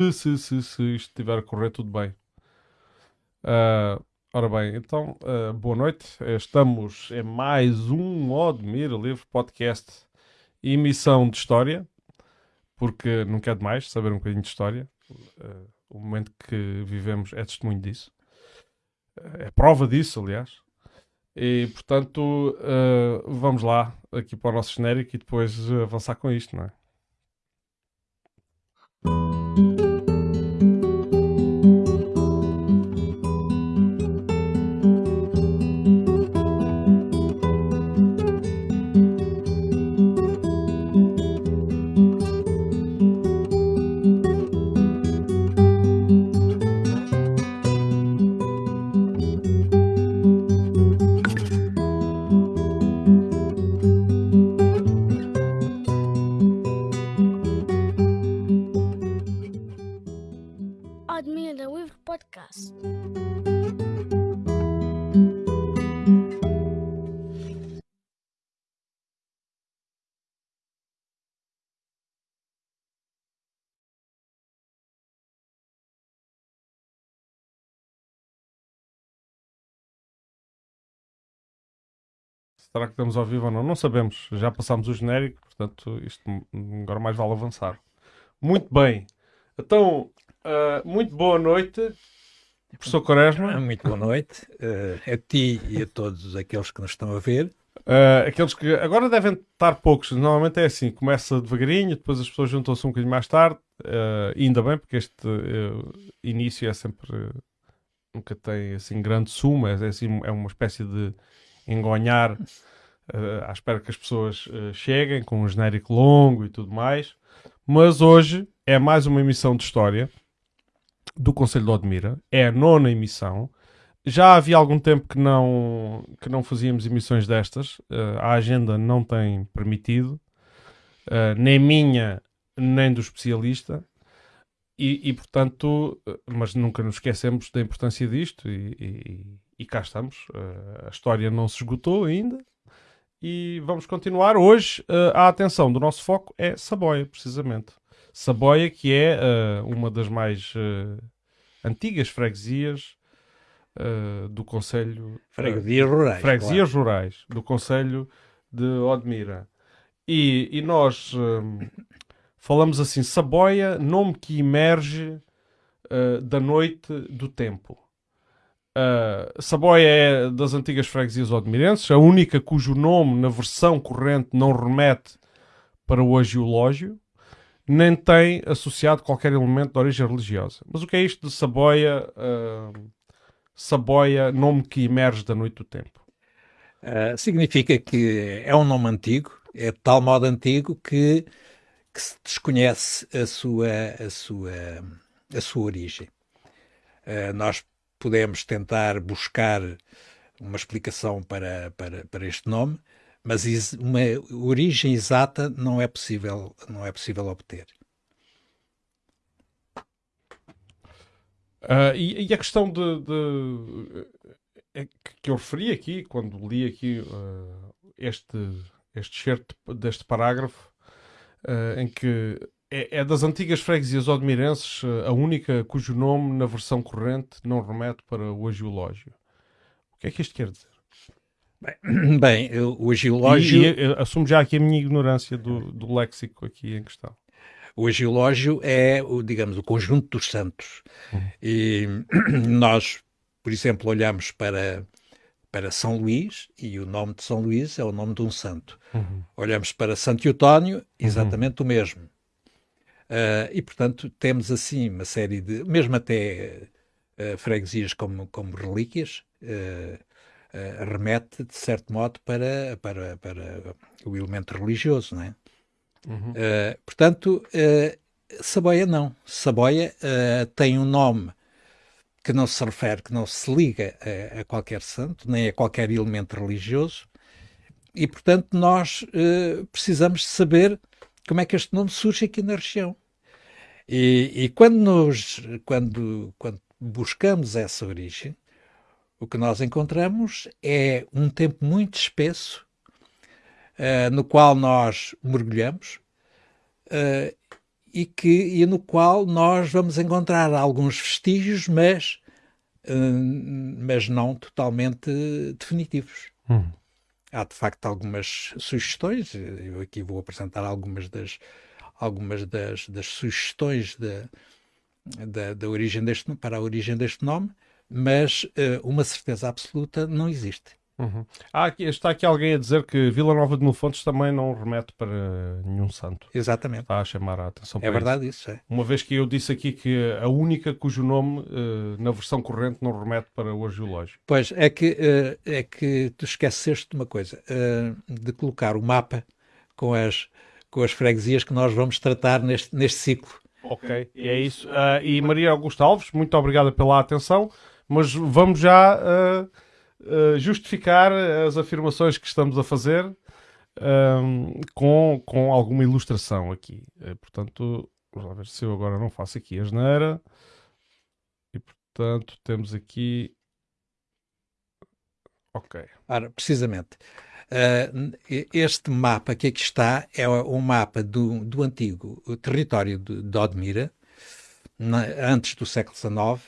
se, se, se, se isto estiver a correr tudo bem. Uh, ora bem, então, uh, boa noite. Estamos em mais um Odmir Livre Podcast, emissão de história, porque não quer demais saber um bocadinho de história. Uh, o momento que vivemos é testemunho disso. é prova disso, aliás. E, portanto, vamos lá, aqui para o nosso genérico e depois avançar com isto, não é? Será que estamos ao vivo ou não? Não sabemos. Já passámos o genérico, portanto, isto agora mais vale avançar. Muito bem. Então, uh, muito boa noite, professor Quaresma. Ah, muito boa noite uh, a ti e a todos aqueles que nos estão a ver. Uh, aqueles que agora devem estar poucos, normalmente é assim, começa devagarinho, depois as pessoas juntam-se um bocadinho mais tarde, uh, ainda bem, porque este início é sempre, nunca tem assim grande suma, é, assim, é uma espécie de engonhar uh, à espera que as pessoas uh, cheguem com um genérico longo e tudo mais. Mas hoje é mais uma emissão de história do Conselho de Odmira. É a nona emissão. Já havia algum tempo que não, que não fazíamos emissões destas. Uh, a agenda não tem permitido. nem minha, nem do especialista. E, e, portanto, mas nunca nos esquecemos da importância disto e, e, e cá estamos. Uh, a história não se esgotou ainda. E vamos continuar. Hoje, uh, a atenção do nosso foco é Saboia, precisamente. Saboia, que é uh, uma das mais antigas freguesias do Conselho. Freguesias rurais. Freguesias claro. rurais do Conselho de Odmira. E, e nós falamos assim: Saboia, nome que emerge da noite do tempo. Uh, Saboia é das antigas freguesias odmirenses, a única cujo nome na versão corrente não remete para o agiológio, nem tem associado qualquer elemento de origem religiosa. Mas o que é isto de Saboia, uh, Saboia, nome que emerge da noite do tempo? Uh, significa que é um nome antigo, é de tal modo antigo que, que se desconhece a sua, a sua, a sua origem. Uh, nós podemos tentar buscar uma explicação para, para, para este nome, mas uma origem exata não é possível, não é possível obter. Uh, e, e, a questão de, de é que eu referi aqui, quando li aqui uh, este, este certo deste parágrafo, uh, em que é, é, das antigas freguesias odmirenses eh, a única cujo nome na versão corrente não remete para o agiológio. O que é que isto quer dizer? Bem, bem o agiológio... E, e, assumo já aqui a minha ignorância do, do léxico aqui em questão. O agiológio é, o, digamos, o conjunto dos santos. Uhum. E nós, por exemplo, olhamos para, para São Luís e o nome de São Luís é o nome de um santo. Uhum. Olhamos para Santo Eutónio, exatamente uhum. o mesmo. Uh, e, portanto, temos assim uma série de, mesmo até uh, freguesias como, como relíquias, uh, remete, de certo modo, para, para, para o elemento religioso, não é? Uhum. portanto, Saboia não. Saboia tem um nome que não se refere, que não se liga a, a, qualquer santo, nem a qualquer elemento religioso, e, portanto, nós precisamos saber como é que este nome surge aqui na região. E, e quando, nos, quando, quando buscamos essa origem, o que nós encontramos é um tempo muito espesso uh, no qual nós mergulhamos uh, e, que, e no qual nós vamos encontrar alguns vestígios, mas, uh, mas não totalmente definitivos. Hum. Há de facto algumas sugestões, eu aqui vou apresentar algumas das, algumas das, das sugestões da, da, da, origem deste, para a origem deste nome, mas uh, uma certeza absoluta não existe. Uhum. Aqui, está aqui alguém a dizer que Vila Nova de Mil Fontes também não remete para nenhum santo. Exatamente. Está a chamar a atenção É verdade isso. isso é. Uma vez que eu disse aqui que a única cujo nome uh, na versão corrente não remete para o arqueológico. Pois, é que, uh, é que tu esqueceste de uma coisa, de colocar o mapa com as, com as freguesias que nós vamos tratar neste, neste ciclo. Ok, e é isso. e Maria Augusta Alves, muito obrigada pela atenção, mas vamos já eh, justificar as afirmações que estamos a fazer um, com, com alguma ilustração aqui. Uh, portanto, vamos lá ver se eu agora não faço aqui a geneira. E portanto, temos aqui. Ok. Ora, precisamente. Uh, este mapa que aqui está é um mapa do, do antigo território de, de Odmira, antes do século XIX,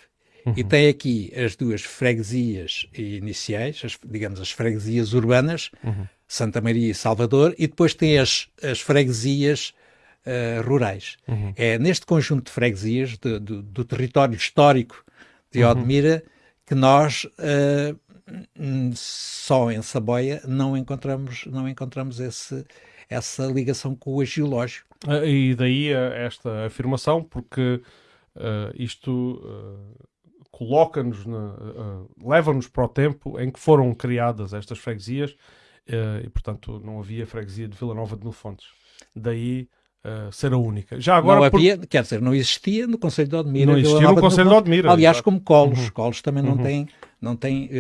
Uhum. E tem aqui as duas freguesias iniciais, as, digamos as freguesias urbanas, uhum. Santa Maria e Salvador, e depois tem as, as freguesias uh, rurais. Uhum. É neste conjunto de freguesias de, de, do território histórico de uhum. Odmira que nós uh, só em Saboia não encontramos, não encontramos esse, essa ligação com o geológico. Ah, e daí esta afirmação, porque uh, isto coloca-nos, uh, leva-nos para o tempo em que foram criadas estas freguesias uh, e, portanto, não havia freguesia de Vila Nova de Mil Fontes. Daí uh, ser a única. Já agora, não havia, por... quer dizer, não existia no Conselho de Odmira. Não existia no Conselho de Odmira. Aliás, como Colos. Uhum. Colos também não uhum. tem, não tem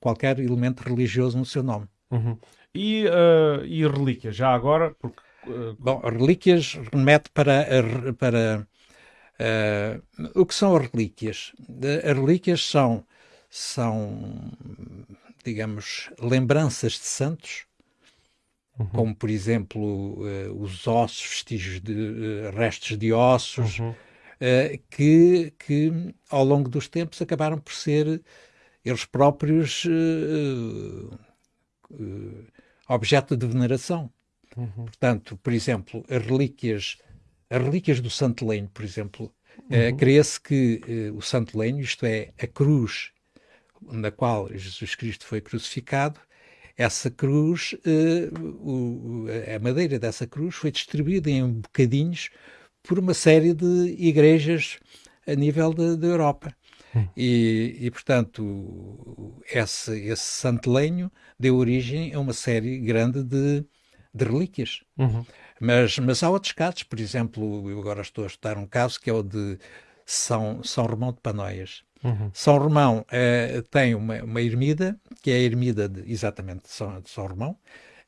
qualquer elemento religioso no seu nome. Uhum. E, e relíquias, já agora, porque... Bom, relíquias remete para, para Uh, o que são as relíquias? As relíquias são, são digamos, lembranças de santos, uhum. como, por exemplo, uh, os ossos, vestígios de uh, restos de ossos, uhum. que, que, ao longo dos tempos, acabaram por ser eles próprios objeto de veneração. Uhum. Portanto, por exemplo, as relíquias as relíquias do Santo Lenho, por exemplo, uhum. uh, crê-se que uh, o Santo Lenho, isto é, a cruz na qual Jesus Cristo foi crucificado, essa cruz, uh, o, a madeira dessa cruz foi distribuída em bocadinhos por uma série de igrejas a nível da Europa. Uhum. E, e, portanto, esse, esse santo lenho deu origem a uma série grande de, de relíquias. Uhum. Mas, mas há outros casos, por exemplo, eu agora estou a estudar um caso que é o de São, São Romão de Panóias. Uhum. São Romão eh, tem uma, uma ermida, que é a ermida de, exatamente de São, de São Romão,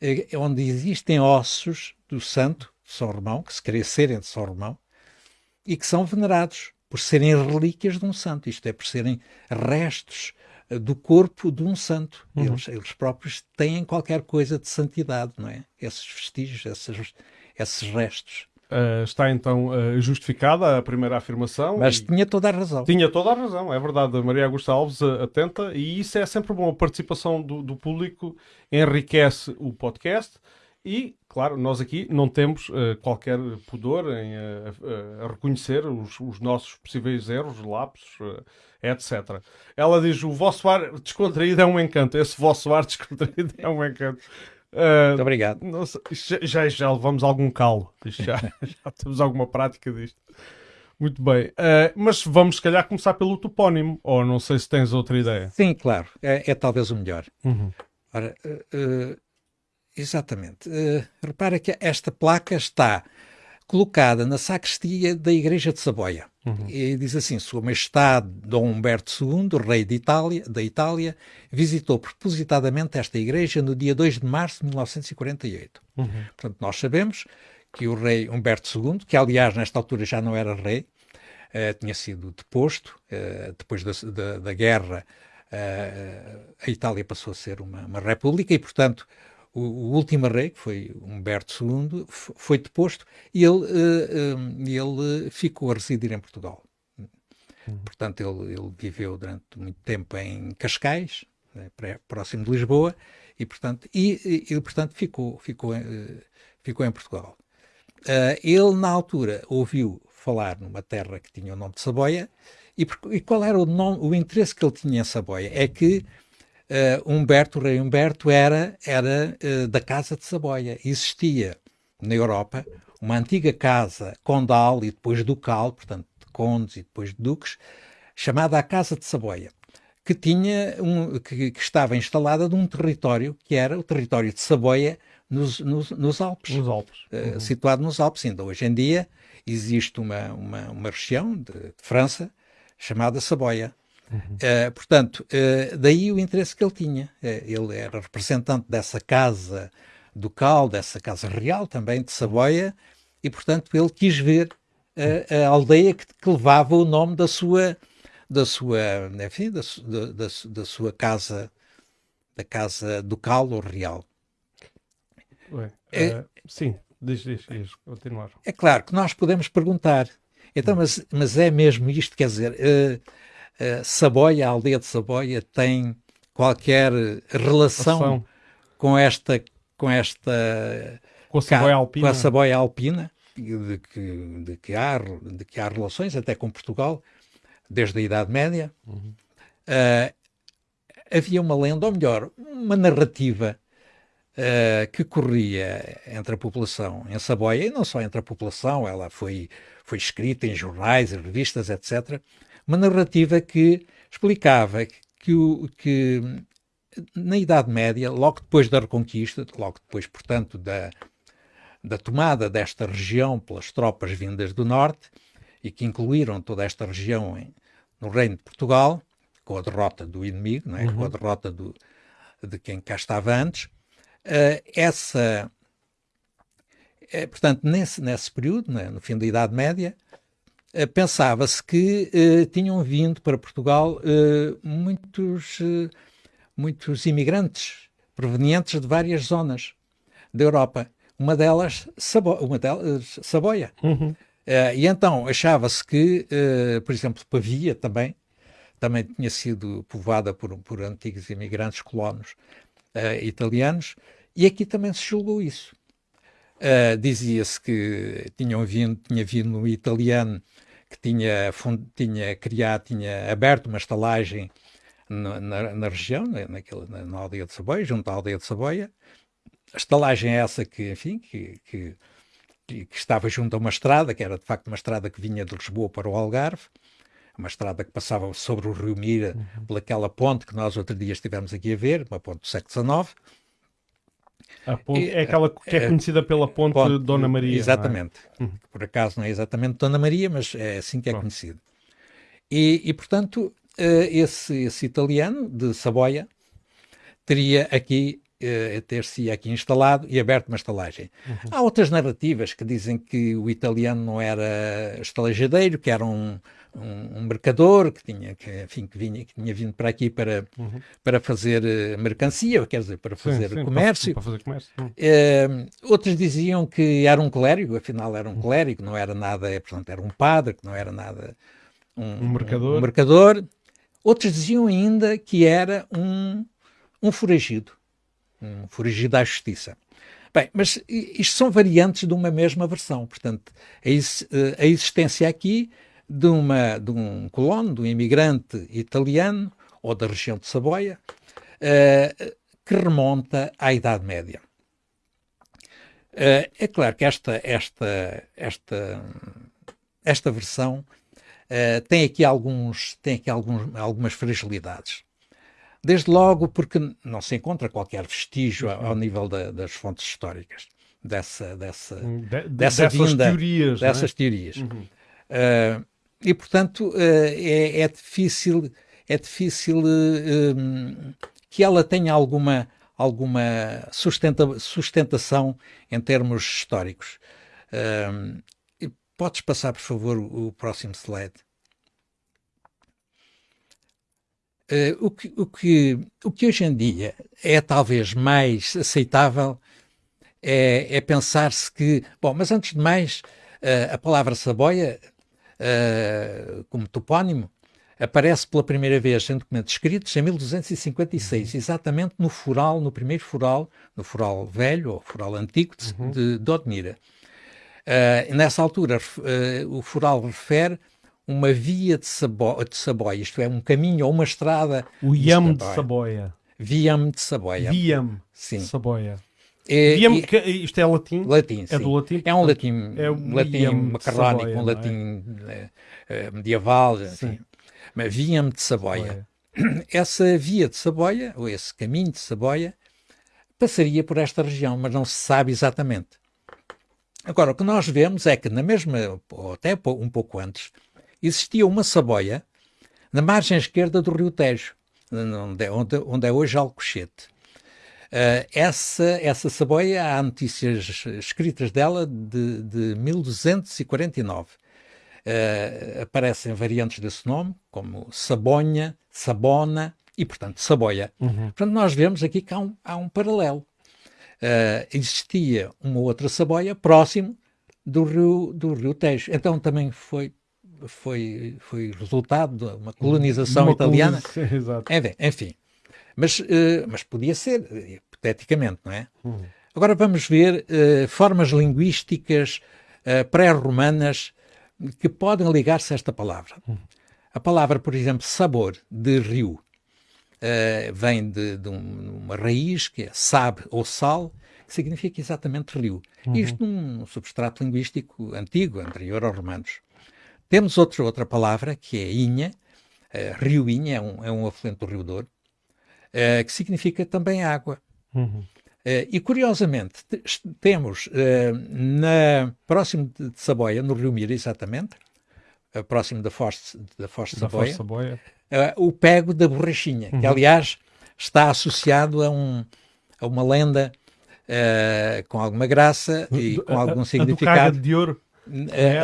eh, onde existem ossos do santo de São Romão, que se serem de São Romão, e que são venerados por serem relíquias de um santo, isto é, por serem restos eh, do corpo de um santo. Uhum. Eles, eles próprios têm qualquer coisa de santidade, não é? Esses vestígios, esses, esses restos. Uh, está então uh, justificada a primeira afirmação. Mas e... tinha toda a razão. Tinha toda a razão, é verdade. A Maria Augusta Alves atenta, e isso é sempre bom. A participação do, do público enriquece o podcast. E, claro, nós aqui não temos qualquer pudor em reconhecer os, os, nossos possíveis erros, lapsos, etc. Ela diz: o vosso ar descontraído é um encanto. Esse vosso ar descontraído é um encanto. Uh, Muito obrigado. Nossa, já, já levamos algum calo. Já, já temos alguma prática disto. Muito bem. Uh, mas vamos, se calhar, começar pelo topónimo. Ou não sei se tens outra ideia. Sim, claro. É, é talvez o melhor. Uhum. Ora, uh, exatamente. repara que esta placa está colocada na sacristia da Igreja de Saboia. Uhum. E diz assim: Sua Majestade Dom Humberto II, rei de Itália, da Itália, visitou propositadamente esta igreja no dia 2 de março de 1948. Uhum. Portanto, nós sabemos que o rei Humberto II, que aliás nesta altura já não era rei, uh, tinha sido deposto, uh, depois da, da, da guerra, uh, a Itália passou a ser uma, uma república e, portanto, o, o, último rei, que foi Humberto II, foi deposto e ele, uh, ele ficou a residir em Portugal. Uhum. Portanto, ele, ele, viveu durante muito tempo em Cascais, né, próximo de Lisboa, e portanto, e, e, portanto ficou, ficou, uh, ficou em Portugal. Ele, na altura, ouviu falar numa terra que tinha o nome de Saboia, e, e qual era o, nome, o interesse que ele tinha em Saboia? É que uh, Humberto, o rei Humberto, era, era uh, da Casa de Saboia. Existia na Europa uma antiga casa condal e depois ducal, portanto, de condes e depois de duques, chamada a Casa de Saboia, que, tinha um, que, que estava instalada num território que era o território de Saboia nos, nos, nos Alpes. Nos Alpes. Uh, uhum. Situado nos Alpes. Ainda hoje em dia existe uma, uma, uma região de, de França chamada Saboia. Uhum. Uh, portanto, uh, daí o interesse que ele tinha. Uh, ele era representante dessa casa ducal, dessa casa real também de Saboia, e portanto ele quis ver a aldeia que, que, levava o nome da sua, da sua, enfim, da, da, da sua casa, da casa ducal ou real. Ué, é, sim, diz, diz, diz, continuar. É claro que nós podemos perguntar, então, mas, mas é mesmo isto, quer dizer, uh, Saboia, a aldeia de Saboia, tem qualquer relação com esta com esta com a Saboia Alpina, com a Saboia Alpina de, que, de, que há, de que há relações até com Portugal desde a Idade Média. Uhum. Uh, havia uma lenda, ou melhor, uma narrativa uh, que corria entre a população em Saboia, e não só entre a população, ela foi, foi escrita em jornais, revistas, etc uma narrativa que explicava que, o, que na Idade Média, logo depois da Reconquista, logo depois, portanto, da, da tomada desta região pelas tropas vindas do Norte, e que incluíram toda esta região em, no Reino de Portugal, com a derrota do inimigo, é? uhum. com a derrota do, de quem cá estava antes, uh, essa. Uh, portanto, nesse, nesse período, né, no fim da Idade Média, pensava-se que uh, tinham vindo para Portugal uh, muitos, muitos imigrantes provenientes de várias zonas da Europa. Uma delas, Sabo uma delas Saboia. Uhum. e então achava-se que, por exemplo, Pavia também, também tinha sido povoada por, por antigos imigrantes colonos italianos, e aqui também se julgou isso. Uh, Dizia-se que tinham vindo, tinha vindo um italiano que tinha, tinha criado, tinha aberto uma estalagem na, na, na região, naquele, na, na, aldeia de Saboia, junto à aldeia de Saboia. A estalagem é essa que, enfim, que, que, que, estava junto a uma estrada, que era de facto uma estrada que vinha de Lisboa para o Algarve, uma estrada que passava sobre o Rio Mira, uhum. pelaquela ponte que nós outro dia estivemos aqui a ver, uma ponte do século XIX, Ponte, é aquela que é, é conhecida pela ponte, ponte Dona Maria. É? Exatamente. É? Por acaso não é exatamente Dona Maria, mas é assim que é Bom. conhecido. E, e portanto, eh, esse, esse, italiano de Saboia teria aqui uh, ter-se aqui instalado e aberto uma estalagem. Uhum. Há outras narrativas que dizem que o italiano não era estalajadeiro, que era um, um, um, mercador que tinha que, enfim, que, vinha, que tinha vindo para aqui para, uhum. para fazer uh, mercancia, quer dizer, para fazer sim, sim, comércio. Para, para fazer comércio. Uh, outros diziam que era um clérigo, afinal era um uhum. clérigo, não era nada, portanto, era um padre, que não era nada um, um mercador. Um mercador. Outros diziam ainda que era um, um foragido, um foragido à justiça. Bem, mas isto são variantes de uma mesma versão. Portanto, a, a existência aqui de, uma, de um colono, de um imigrante italiano, ou da região de Saboia, uh, que remonta à Idade Média. Uh, é claro que esta, esta, esta, esta versão uh, tem aqui, alguns, tem aqui alguns, algumas fragilidades. Desde logo porque não se encontra qualquer vestígio ao, ao nível da, das fontes históricas dessa, dessa, de, de, dessa dessas vinda, teorias. É? Dessas é? teorias. Uhum. Uh, e, portanto, é, é, difícil, é difícil que ela tenha alguma, alguma sustenta, sustentação em termos históricos. podes passar, por favor, o, próximo slide? uh, o, que, o, que, o que hoje em dia é talvez mais aceitável é, é pensar-se que, bom, mas antes de mais, a palavra saboia, uh, como topónimo, aparece pela primeira vez em documentos escritos em 1256, exatamente no fural, no primeiro fural, no fural velho ou fural antigo de, uhum. de, de Odmira. Uh, nessa altura, uh, o fural refere uma via de, sabo de Saboia, isto é, um caminho ou uma estrada. O Iam de Saboia. Viam de Saboia. Viam de Saboia. É, e, isto é latim? Latim, É do latim? É um latim, é um latim macarrónico, um é? latim é? medieval. Sim. Mas Viam de Saboia. Essa via de Saboia, ou esse caminho de Saboia, passaria por esta região, mas não se sabe exatamente. Agora, o que nós vemos é que na mesma, ou até um pouco antes, existia uma saboia na margem esquerda do Rio Tejo, onde é, onde é hoje Alcochete. Uh, essa, essa saboia, há notícias escritas dela de, de 1249. Uh, aparecem variantes desse nome, como Sabonha, Sabona e, portanto, Saboia. Uhum. Portanto, nós vemos aqui que há um, há um paralelo uh, existia uma outra Saboia próximo do rio, do rio Tejo. Então também foi, foi, foi resultado de uma colonização uma italiana. Exato. Enfim, mas, uh, mas podia ser, hipoteticamente, não é? Uhum. Agora vamos ver uh, formas linguísticas pré-romanas que podem ligar-se a esta palavra. Uhum. A palavra, por exemplo, sabor, de rio, vem de, de um, uma raiz que é sab ou sal, que significa exatamente rio. Uhum. Isto num substrato linguístico antigo, anterior aos romanos. Temos outro, outra palavra que é inha, uh, rio Inha, é um, é um afluente do Rio Douro, uh, que significa também água. Uhum. Uh, e curiosamente, temos uh, na, próximo de Saboia, no Rio Mira, exatamente, uh, próximo da Foz, da Foz de Saboia, Saboia o pego da borrachinha, uhum. que aliás está associado a, um, a uma lenda com alguma graça e com algum a, significado. A do caga de ouro.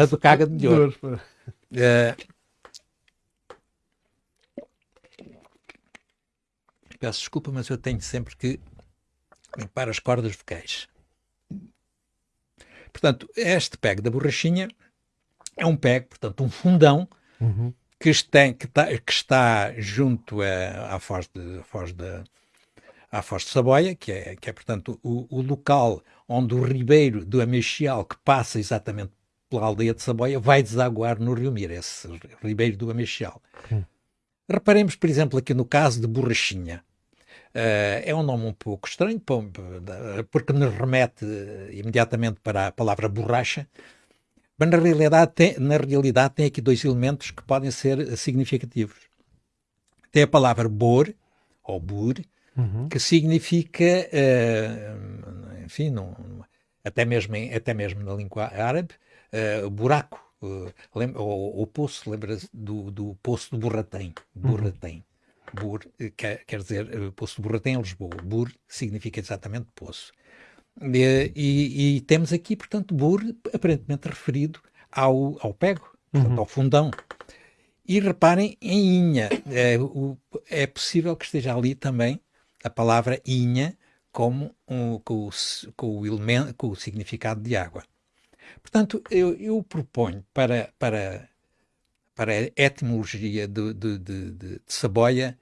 A do caga de ouro. De ouro. Peço desculpa, mas eu tenho sempre que limpar as cordas vocais. Portanto, este pego da borrachinha é um pego, portanto, um fundão uhum que, está, que, está, que está junto a, à Foz de, Foz de, à Foz de Saboia, que é, que é portanto, o, o local onde o ribeiro do Amexial, que passa exatamente pela aldeia de Saboia, vai desaguar no Rio Mira, esse ribeiro do Amexial. Hum. Reparemos, por exemplo, aqui no caso de Borrachinha. Uh, é um nome um pouco estranho, porque nos remete imediatamente para a palavra borracha, mas na realidade, tem, na realidade tem aqui dois elementos que podem ser significativos. Tem a palavra bor, ou bur, uhum. que significa, uh, enfim, até, mesmo em, até mesmo na língua árabe, uh, buraco, uh, lembra, ou, ou, poço, lembra do, do poço de Burratem. Burratem. Uhum. Bur quer, quer dizer, poço de Burratem em Lisboa. Bur significa exatamente poço. E, e, e, temos aqui, portanto, Bur aparentemente referido ao, ao pego, portanto, uhum. ao fundão. E reparem em Inha. É, o, é, possível que esteja ali também a palavra Inha como um, com, o, com, o elemento, com o significado de água. Portanto, eu, eu proponho para, para, para a etimologia de, de, de, de, Saboia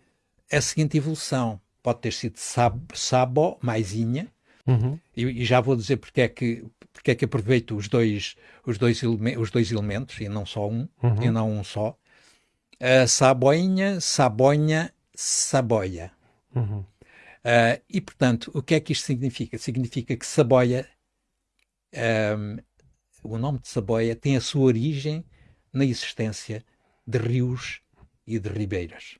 a seguinte evolução. Pode ter sido sab, Sabo mais Inha, Uhum. E, e, já vou dizer porque é que, porque é que aproveito os dois, os, dois os dois elementos e não só um, uhum. e não um só. Uh, saboinha, sabonha, saboia. Uhum. Uh, e, portanto, o que é que isto significa? Significa que saboia, um, o nome de saboia, tem a sua origem na existência de rios e de ribeiras.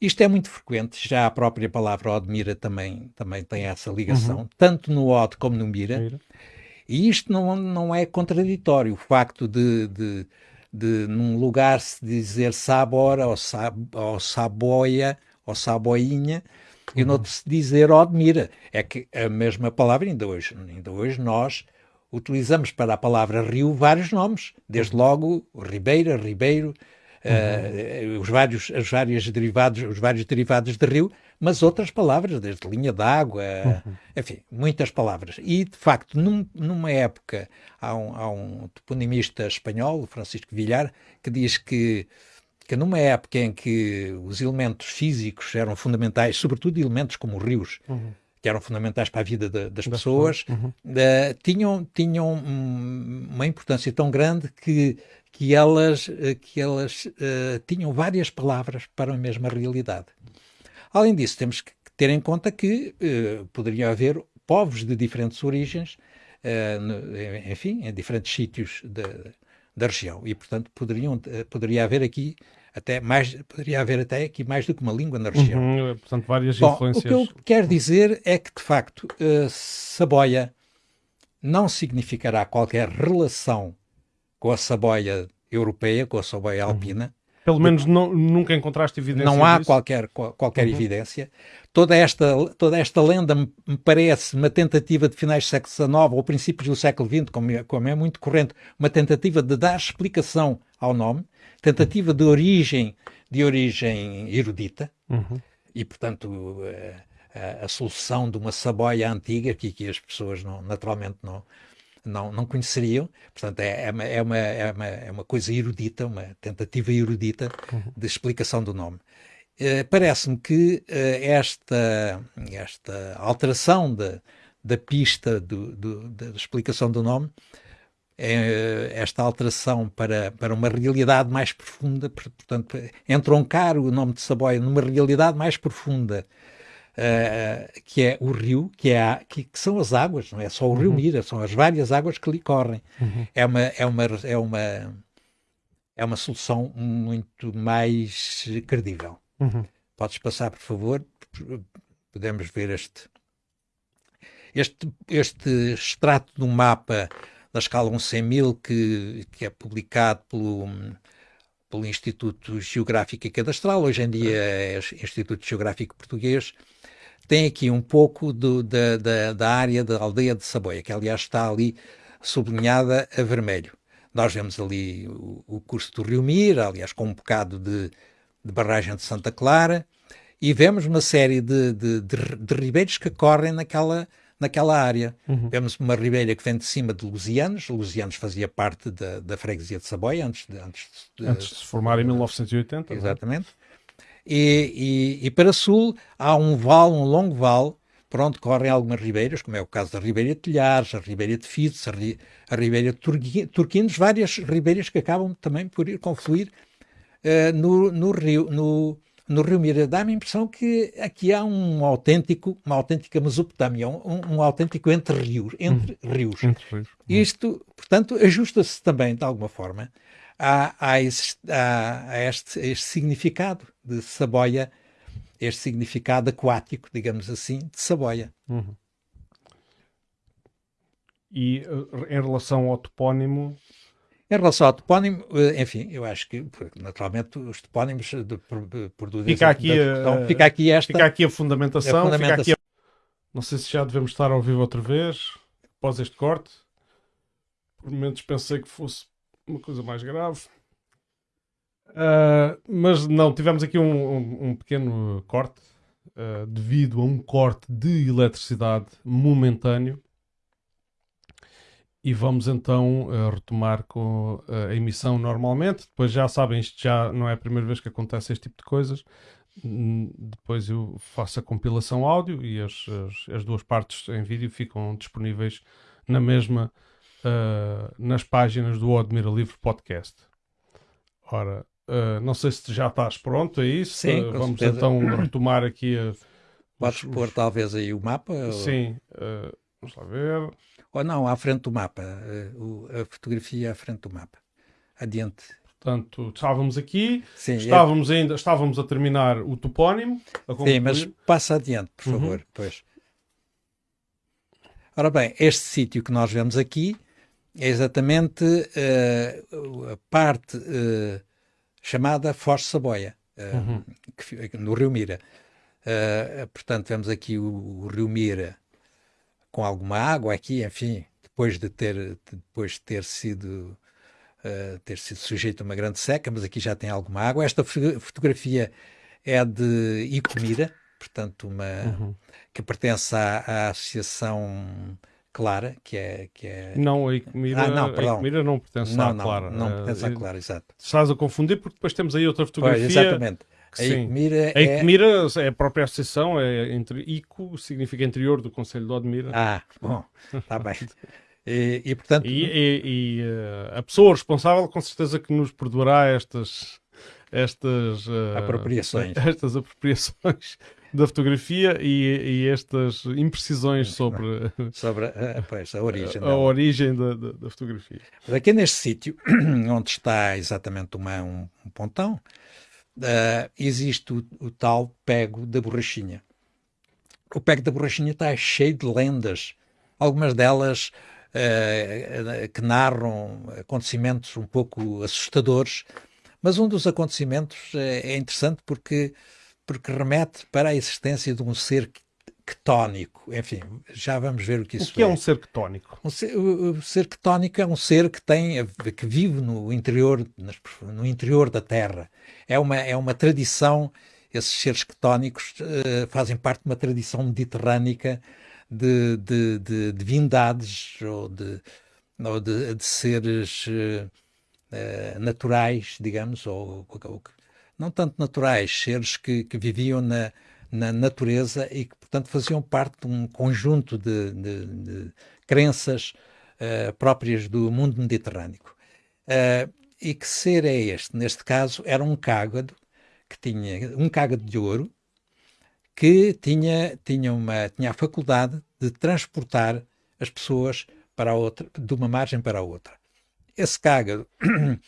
Isto é muito frequente, já a própria palavra Odmira também, também tem essa ligação, uhum. tanto no Od como no Mira. E isto não, não é contraditório, o facto de, de, de num lugar se dizer Sabora ou, sab, ou Saboia ou Saboinha uhum. e noutro se dizer Odmira. É que a mesma palavra, ainda hoje, ainda hoje nós utilizamos para a palavra rio vários nomes, desde uhum. logo Ribeira, Ribeiro, uhum. os vários, os vários derivados, os vários derivados de rio, mas outras palavras, desde linha d'água, uhum. enfim, muitas palavras. E, de facto, num, numa época, há um, há um toponimista espanhol, Francisco Villar, que diz que que numa época em que os elementos físicos eram fundamentais, sobretudo elementos como rios, uhum. Que eram fundamentais para a vida de, das pessoas, uhum. uh, tinham, tinham uma importância tão grande que, que elas, eh, que elas uh, tinham várias palavras para a mesma realidade. Além disso, temos que ter em conta que uh, poderia haver povos de diferentes origens, enfim, em diferentes sítios de, da região. E, portanto, poderiam, poderia haver aqui até mais, poderia haver até aqui mais do que uma língua na região. Uhum, portanto, várias Bom, influências. O que eu quero dizer é que, de facto, uh, Saboia não significará qualquer relação com a Saboia europeia, com a Saboia uhum. alpina. Pelo menos não, nunca encontraste evidência Não há disso? qualquer, qualquer uhum. evidência. Toda esta, toda esta lenda me parece uma tentativa de finais do século XIX ou princípios do século XX, como é, como é muito corrente, uma tentativa de dar explicação ao nome tentativa de origem, de origem erudita, uhum. e portanto a, a, a, solução de uma saboia antiga que, que as pessoas não, naturalmente não, não, não conheceriam. Portanto, é, é, uma, é, uma, é, uma, é uma coisa erudita, uma tentativa erudita uhum. de explicação do nome. Uh, Parece-me que uh, esta, esta alteração da, da pista do, do, da explicação do nome esta alteração para, para uma realidade mais profunda, portanto, entroncar o nome de Saboia numa realidade mais profunda, uh, que é o rio, que, é a, que, que, são as águas, não é só o rio uhum. Mira, são as várias águas que lhe correm. Uhum. É, uma, é, uma, é, uma, é uma solução muito mais credível. Uhum. Podes passar, por favor? Podemos ver este, este, este extrato do mapa da escala 1 100 mil, que, que é publicado pelo, pelo Instituto Geográfico e Cadastral, hoje em dia é Instituto Geográfico Português, tem aqui um pouco do, da, da, da, área da aldeia de Saboia, que aliás está ali sublinhada a vermelho. Nós vemos ali o, o curso do Rio Mira, aliás com um bocado de, de barragem de Santa Clara, e vemos uma série de, de, de, de ribeiros que correm naquela, naquela área. Uhum. Vemos uma ribeira que vem de cima de Lusianos. Lusianos fazia parte da, da freguesia de Saboia antes de, antes de, antes de se formar em 1980. É? Exatamente. E, e, e, para sul há um vale, um longo vale, por onde correm algumas ribeiras, como é o caso da Ribeira de Telhares, a Ribeira de Fides, a, ri, a Ribeira de Turquinos, várias ribeiras que acabam também por ir confluir uh, no, no rio, no, no Rio Mira, dá-me a impressão que aqui há um autêntico, uma autêntica Mesopotâmia, um, um autêntico entre rios. Entre hum, rios. Entre rios. Isto, portanto, ajusta-se também, de alguma forma, a, a, esse, a, a este, este, significado de Saboia, este significado aquático, digamos assim, de Saboia. Uhum. E eh, em relação ao topónimo, em relação ao topónimo, eh, enfim, eu acho que, naturalmente, os topónimos de, produzem... Fica aqui, a, fica aqui esta... Fica aqui a fundamentação, a fundamentação. A... Não sei se já devemos estar ao vivo outra vez, após este corte. Por momentos pensei que fosse uma coisa mais grave. Uh, mas não, tivemos aqui um, um, um pequeno corte uh, devido a um corte de eletricidade momentâneo e vamos então uh, retomar com uh, a emissão normalmente. Depois já sabem, isto já não é a primeira vez que acontece este tipo de coisas. Hum, depois eu faço a compilação áudio e as, as, as, duas partes em vídeo ficam disponíveis na mesma uh, nas páginas do Admira Livre Podcast. Ora, não sei se já estás pronto a isso. Sim, vamos certeza. então retomar aqui a. Podes os, pôr talvez aí o mapa? Sim, vamos lá ver. Ou não, à frente do mapa. Eh, a fotografia à frente do mapa. Adiante. Portanto, estávamos aqui, Sim, estávamos é... ainda, estávamos a terminar o topónimo. Sim, mas passa adiante, por uhum. favor. Uhum. Pois. Ora bem, este sítio que nós vemos aqui é exatamente uh, a parte uh, chamada Foz Saboia, uh, uhum. que, no Rio Mira. portanto, vemos aqui o, o Rio Mira com alguma água aqui, enfim, depois de ter, depois de ter sido uh, ter sido sujeito a uma grande seca, mas aqui já tem alguma água. Esta fotografia é de Icomira, portanto, uma uhum. que pertence à, à Associação Clara, que é. Que é... Não, a Icomira, ah, não, perdão. A não pertence não, à Clara. Não, não pertence à Clara, exato. Estás a confundir porque depois temos aí outra fotografia. Pois, exatamente. A Icomira, a Icomira é... é... a própria associação, é entre ICO, significa interior do Conselho de Odmira. Ah, bom, está bem. E, e, portanto... E, e, e uh, a pessoa responsável com certeza que nos perdoará estas, estas uh, apropriações. Estas apropriações da fotografia e, e estas imprecisões sobre, sobre a, pois, a origem, a, a origem da, da, da, fotografia. Mas aqui neste sítio, onde está exatamente uma, um, um pontão, uh, existe o, o, tal pego da borrachinha. O pego da borrachinha está cheio de lendas, algumas delas uh, que narram acontecimentos um pouco assustadores, mas um dos acontecimentos é interessante porque porque remete para a existência de um ser quetónico. Enfim, já vamos ver o que isso é. O que é, é um ser quetónico? Um ser, o, ser quetónico é um ser que tem que vive no interior no interior da Terra. É uma é uma tradição. Esses seres quetónicos uh, fazem parte de uma tradição mediterrânica de, de, de divindades ou de, ou de, de seres uh, uh, naturais, digamos, ou, ou, não tanto naturais, seres que, que viviam na, na natureza e que, portanto, faziam parte de um conjunto de, de, de crenças uh, próprias do mundo mediterrâneo. Uh, e que ser é este? Neste caso, era um cágado que tinha um cágado de ouro que tinha, tinha, uma, tinha a faculdade de transportar as pessoas para outra, de uma margem para a outra. Esse cágado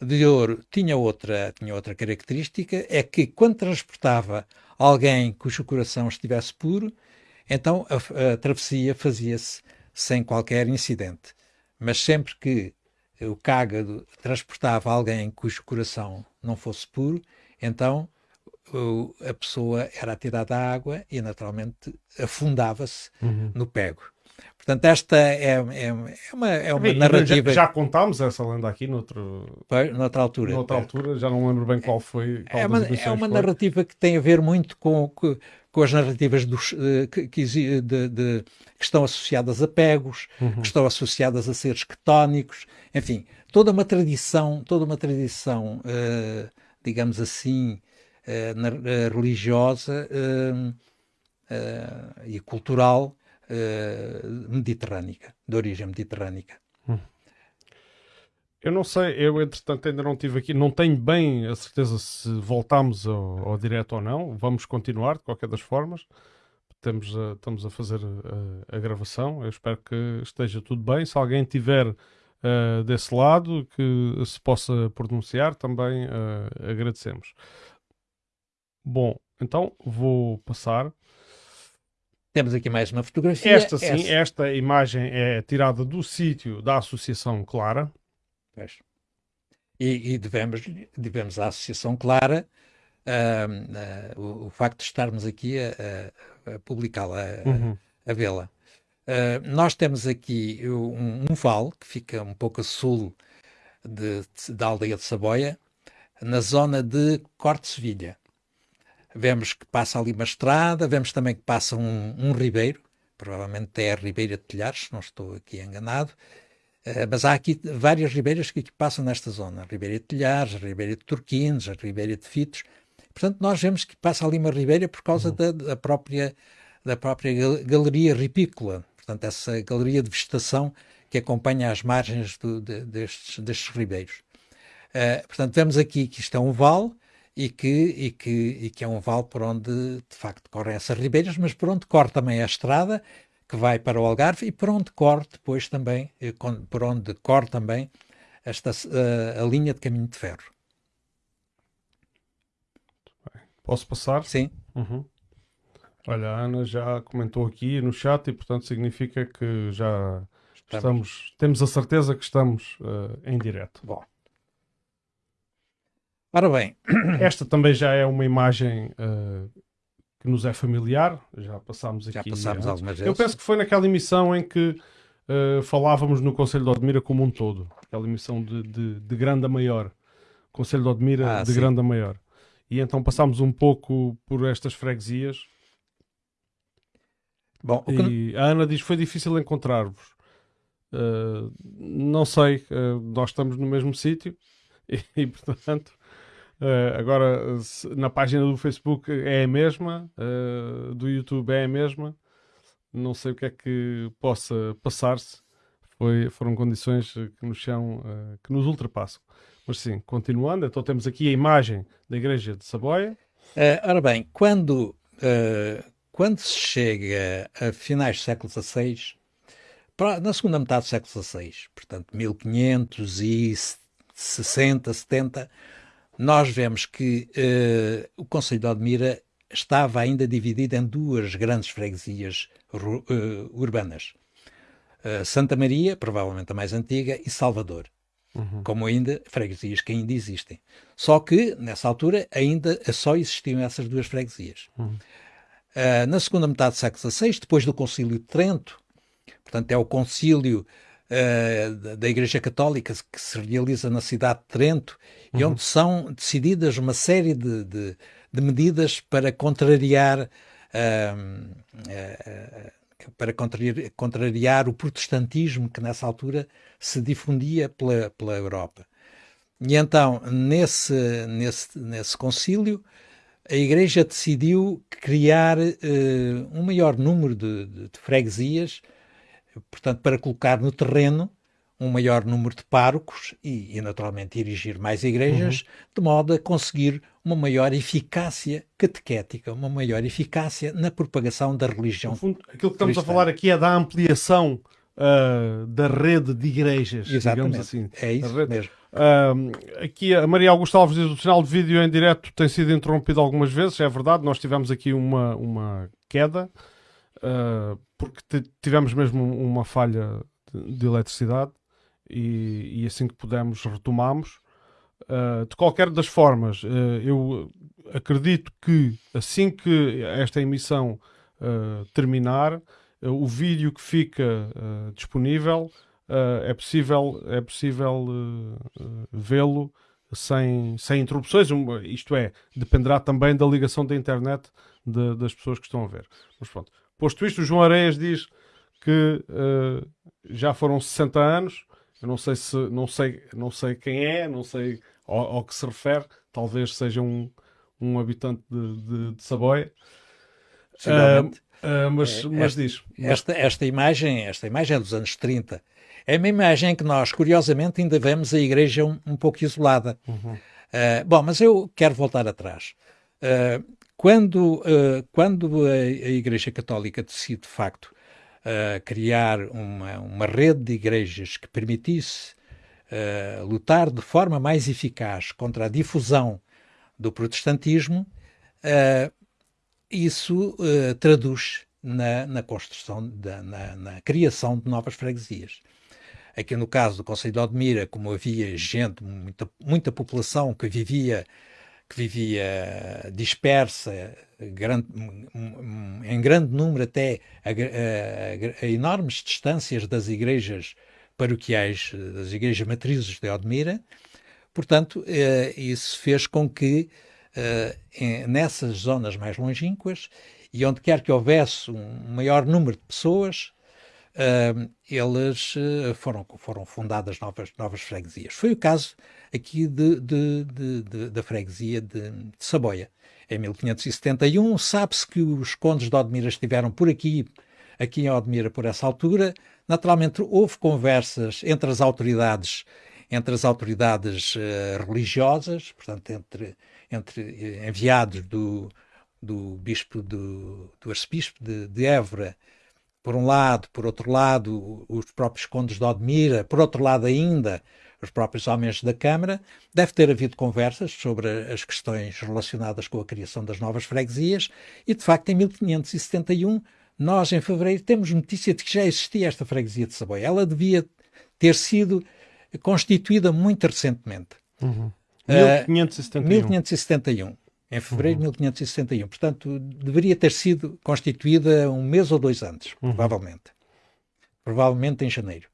de ouro tinha outra, tinha outra característica, é que quando transportava alguém cujo coração estivesse puro, então a, a travessia fazia-se sem qualquer incidente. Mas sempre que o cágado transportava alguém cujo coração não fosse puro, então a pessoa era atirada à água e naturalmente afundava-se uhum. no pego. Portanto, esta é, é, é uma, é uma narrativa. Já, já, contámos essa lenda aqui noutro, noutra altura. Noutra altura, já não lembro bem qual foi. Qual é uma, é uma narrativa que tem a ver muito com, com, com as narrativas dos, eh, que, que, de, de, que, estão associadas a pegos, uhum. que estão associadas a seres quetónicos, enfim, toda uma tradição, toda uma tradição, uh, digamos assim, uh, religiosa uh, e cultural uh, mediterrânica, de origem mediterrânica. Hum. Eu não sei, eu entretanto ainda não tive aqui, não tenho bem a certeza se voltamos ao, ao direto ou não. Vamos continuar de qualquer das formas. Estamos a, estamos a fazer a, a, gravação. Eu espero que esteja tudo bem. Se alguém tiver uh, desse lado que se possa pronunciar, também uh, agradecemos. Bom, então vou passar temos aqui mais uma fotografia. Esta sim, essa. esta imagem é tirada do sítio da Associação Clara. Pois. E, e devemos, devemos à Associação Clara uh, uh, o, o, facto de estarmos aqui a, a, a publicá-la, a, uhum. a vê-la. Uh, nós temos aqui um, um vale que fica um pouco a sul de, de, da aldeia de Saboia, na zona de Corte Sevilha vemos que passa ali uma estrada, vemos também que passa um, um ribeiro, provavelmente é a Ribeira de Telhares, se não estou aqui enganado, uh, mas há aqui várias ribeiras que aqui passam nesta zona, a Ribeira de Telhares, a Ribeira de Turquines, a Ribeira de Fitos, portanto nós vemos que passa ali uma ribeira por causa uhum. da, da, própria, da própria galeria ripícola, portanto essa galeria de vegetação que acompanha as margens do, de, destes, destes ribeiros. Uh, portanto, vemos aqui que isto é um vale, e que, e, que, e que é um vale por onde de facto correm essas ribeiras, mas por onde corre também a estrada que vai para o Algarve e por onde corre depois também, eh, por onde corre também esta, a, a linha de caminho de ferro. Posso passar? Sim. Uhum. Olha, a Ana já comentou aqui no chat e, portanto, significa que já estamos, estamos temos a certeza que estamos uh, em direto. Bom. Ora bem, esta também já é uma imagem uh, que nos é familiar, já passámos aqui. Já passámos algumas vezes. Eu penso que foi naquela emissão em que uh, falávamos no Conselho de Odmira como um todo. Aquela emissão de, de, de grande a maior. Conselho de Odmira Ah, de sim. grande a maior. E então passámos um pouco por estas freguesias. Bom, o que- E a Ana diz: foi difícil encontrar-vos. Uh, não sei, nós estamos no mesmo sítio e, e, portanto, uh, agora na página do Facebook é a mesma, uh, do YouTube é a mesma. Não sei o que é que possa passar-se. Foram condições uh, que nos são, uh, que nos ultrapassam. Mas sim, continuando, então temos aqui a imagem da igreja de Saboia. Eh, ora bem, quando, eh, quando se chega a finais do século XVI, na segunda metade do século XVI, portanto 1560, 70, nós vemos que eh, o Conselho de Odmira estava ainda dividido em duas grandes freguesias eh, urbanas. Eh, Santa Maria, provavelmente a mais antiga, e Salvador como ainda freguesias que ainda existem. Só que, nessa altura, ainda só existiam essas duas freguesias. Ah, na segunda metade do século XVI, depois do Concílio de Trento, portanto é o concílio ah, da- Igreja Católica que se realiza na cidade de Trento e onde são decididas uma série de, de- de medidas para contrariar ah, ah, para contrariar, contrariar o protestantismo que nessa altura se difundia pela, pela Europa. E então, nesse, nesse, nesse concílio, a Igreja decidiu criar eh, um maior número de, de- de freguesias, portanto, para colocar no terreno um maior número de párocos e, e, naturalmente, erigir mais igrejas, de modo a conseguir uma maior eficácia catequética, uma maior eficácia na propagação da religião No fundo, aquilo que estamos a cristã. falar aqui é da ampliação ah, da rede de igrejas, Exatamente. digamos assim. É isso A mesmo. Ahm, aqui a Maria Augusta Alves diz o sinal de vídeo em direto tem sido interrompido algumas vezes, é verdade, nós tivemos aqui uma, uma queda, ah, porque tivemos mesmo uma falha de, de eletricidade e, e assim que pudemos retomamos. Ah, de qualquer das formas, ah, eu acredito que assim que esta emissão ah, terminar, o vídeo que fica disponível é possível, é possível vê-lo sem, sem interrupções. Isto é, dependerá também da ligação da internet de- das pessoas que estão a ver. Mas pronto. Posto isto, o João Areias diz que ah, já foram 60 anos. Eu não sei se não sei, não sei quem é, não sei ao, ao que se refere. Talvez seja um, um habitante de, de, de Saboia. Ah, ah, mas, É, mas diz. Mas- Esta, esta imagem, esta imagem é dos anos 30. É uma imagem que nós, curiosamente, ainda vemos a igreja um, um pouco isolada. Ah, bom, mas eu quero voltar atrás. Ah, quando, ah, quando a, Igreja Católica decide, de facto, ah, criar uma, uma rede de igrejas que permitisse ah, lutar de forma mais eficaz contra a difusão do protestantismo, isso eh, traduz na, na construção, da, na, na criação de novas freguesias. Aqui no caso do Conselho de Odmira, como havia gente, muita, muita população que vivia, que vivia dispersa, grande, em grande número até a, a- a enormes distâncias das igrejas paroquiais, das igrejas matrizes de Odmira, portanto, eh, isso fez com que eh, nessas zonas mais longínquas e onde quer que houvesse um maior número de pessoas, eh, eles eh, foram, foram fundadas novas, novas freguesias. Foi o caso aqui de, de- de- de- da freguesia de, de Saboia. Em 1571, sabe-se que os condes de Odmira estiveram por aqui, aqui em Odmira por essa altura. Naturalmente, houve conversas entre as autoridades entre as autoridades eh, religiosas, portanto, entre, entre eh, enviados do, do bispo do, do arcebispo de, de Évora, por um lado, por outro lado, os próprios condes de Odmira, por outro lado ainda, os próprios homens da Câmara, deve ter havido conversas sobre as questões relacionadas com a criação das novas freguesias e, de facto, em 1571, nós, em fevereiro, temos notícia de que já existia esta freguesia de Saboia. Ela devia ter sido constituída muito recentemente. Eh, 1571. 1571. Em fevereiro de 1571. Portanto, deveria ter sido constituída um mês ou dois antes, provavelmente. provavelmente em janeiro.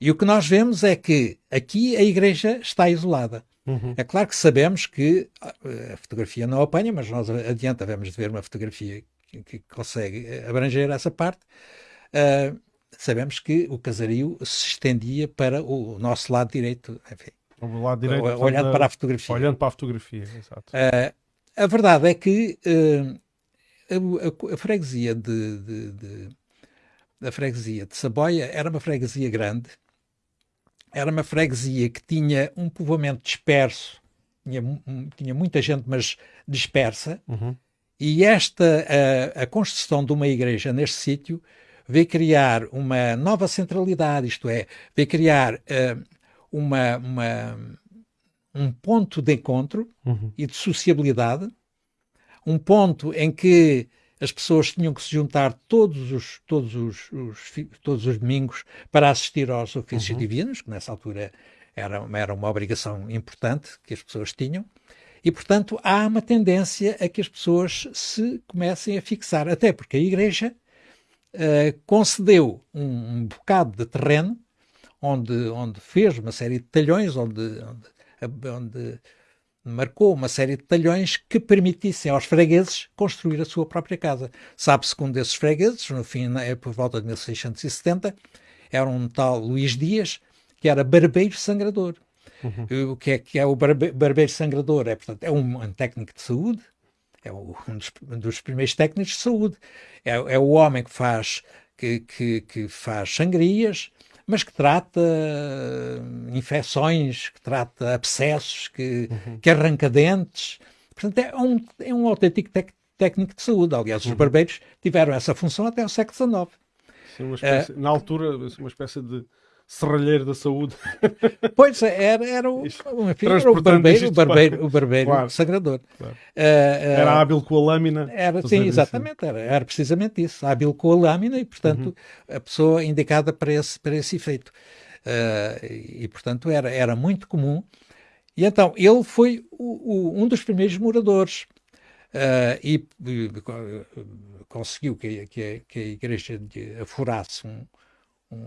E o que nós vemos é que aqui a igreja está isolada. Uhum. É claro que sabemos que ah, a fotografia não apanha, mas nós adiante havemos de ver uma fotografia que, que consegue abranger essa parte. Uh, sabemos que o casario se estendia para o nosso lado direito, enfim, o lado direito olhando para a fotografia. Olhando para a fotografia, exato. Uh, a verdade é que uh, a, a, a, freguesia de, de, de, a freguesia de Saboia era uma freguesia grande, era uma freguesia que tinha um povoamento disperso, tinha, tinha muita gente, mas dispersa, uhum. e esta, a, a, construção de uma igreja neste sítio veio criar uma nova centralidade, isto é, veio criar uh, uma, uma, um ponto de encontro uhum. e de sociabilidade, um ponto em que as pessoas tinham que se juntar todos os, todos os, os todos os domingos para assistir aos ofícios uhum. divinos, que nessa altura era, era uma obrigação importante que as pessoas tinham. E, portanto, há uma tendência a que as pessoas se comecem a fixar, até porque a Igreja uh, concedeu um, um, bocado de terreno onde, onde fez uma série de talhões, onde, onde, onde marcou uma série de talhões que permitissem aos fregueses construir a sua própria casa. Sabe-se que um desses fregueses, no fim, é por volta de 1670, era um tal Luís Dias, que era barbeiro sangrador. Uhum. O que é, que é o barbe, barbeiro sangrador? É, portanto, é um, um técnico de saúde, é um dos, um dos, primeiros técnicos de saúde. É, é o homem que faz, que, que, que faz sangrias, mas que trata infecções, que trata abscessos, que, uhum. que arranca dentes. Portanto, é um, é um autêntico técnico de saúde. Aliás, uhum. os barbeiros tiveram essa função até o século XIX. Sim, espécie, uh, na altura, uma espécie de serralheiro da saúde. Pois, era, era, o, enfim, era o barbeiro, o barbeiro, o barbeiro claro, sangrador. Claro. Uh, uh, era hábil com a lâmina. Era, sim, exatamente, era, era precisamente isso, hábil com a lâmina e, portanto, uhum. a pessoa indicada para esse, para esse efeito. Uh, e, portanto, era, era muito comum. E então, ele foi o, o, um dos primeiros moradores. e, e conseguiu que, que, que a igreja afurasse um,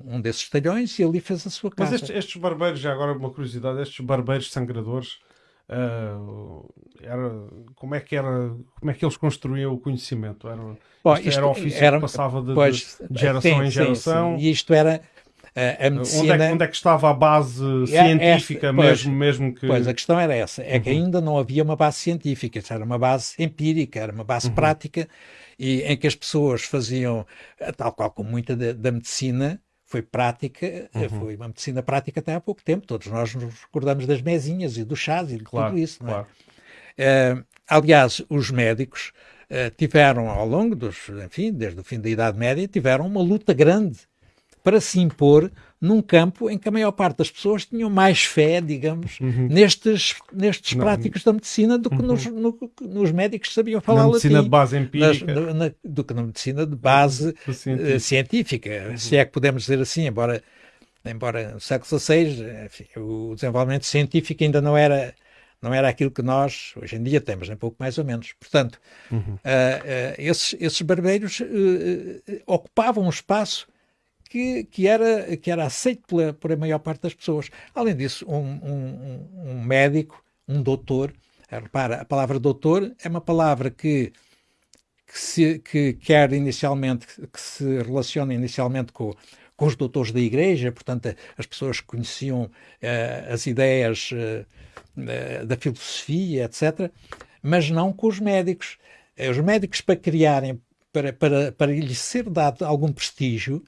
um desses talhões e ali fez a sua casa. Mas estes, estes barbeiros, já agora uma curiosidade, estes barbeiros sangradores, uh, era, como é que era, como é que eles construíam o conhecimento? Era, Bom, isto, era um ofício era, que passava de, pois, de geração sim, em geração. Sim, sim. E isto era a, medicina... Onde é, onde é, que estava a base é, científica esta, mesmo, pois, mesmo que... Pois, a questão era essa, é uhum. que ainda não havia uma base científica, era uma base empírica, era uma base uhum. prática, e em que as pessoas faziam, tal qual como muita da, da medicina, foi prática, eh, uhum. foi uma medicina prática até há pouco tempo. Todos nós nos recordamos das mesinhas e dos chás e de claro, tudo isso. Não é? Uh, aliás, os médicos uh, tiveram ao longo dos, enfim, desde o fim da Idade Média, tiveram uma luta grande para se impor num campo em que a maior parte das pessoas tinham mais fé, digamos, uhum. nestes, nestes não. práticos da medicina do que uhum. nos, no, nos médicos que sabiam falar na medicina de base empírica. Nas, na, do que na medicina de base uh, científica, uhum. se é que podemos dizer assim, embora, embora no século XVI enfim, o desenvolvimento científico ainda não era não era aquilo que nós hoje em dia temos, nem pouco mais ou menos. Portanto, uh, uh, esses, esses barbeiros ocupavam um espaço que, que, era, que era aceito pela, por a maior parte das pessoas. Além disso, um, um, um médico, um doutor, eh, repara, a palavra doutor é uma palavra que, que, se, que quer inicialmente, que se relaciona inicialmente com, com os doutores da igreja, portanto, as pessoas que conheciam uh, as ideias uh, da filosofia, etc., mas não com os médicos. Os médicos, para criarem, para, para, para lhes ser dado algum prestígio,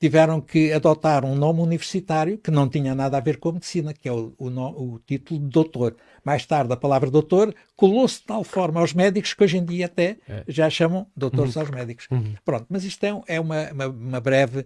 tiveram que adotar um nome universitário que não tinha nada a ver com a medicina, que é o, o, o título de doutor. Mais tarde, a palavra doutor colou-se de tal forma aos médicos que hoje em dia até é. já chamam doutores uhum. aos médicos. Uhum. Pronto, mas isto é, é uma, uma, uma, breve,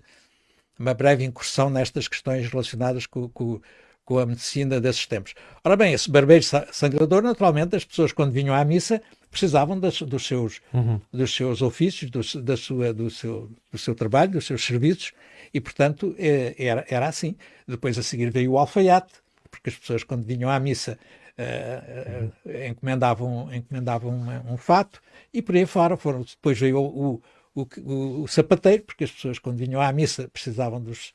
uma breve incursão nestas questões relacionadas com, com, com a medicina desses tempos. Ora bem, esse barbeiro sangrador, naturalmente, as pessoas quando vinham à missa precisavam das, dos, seus, uhum. dos seus ofícios, do, da sua, do, seu, do seu trabalho, dos seus serviços, e, portanto, é, era, era assim. Depois, a seguir, veio o alfaiate, porque as pessoas, quando vinham à missa, uh, uh, encomendavam, encomendavam um, um, fato, e por aí fora foram. Depois veio o, o, o, o, sapateiro, porque as pessoas quando vinham à missa precisavam dos,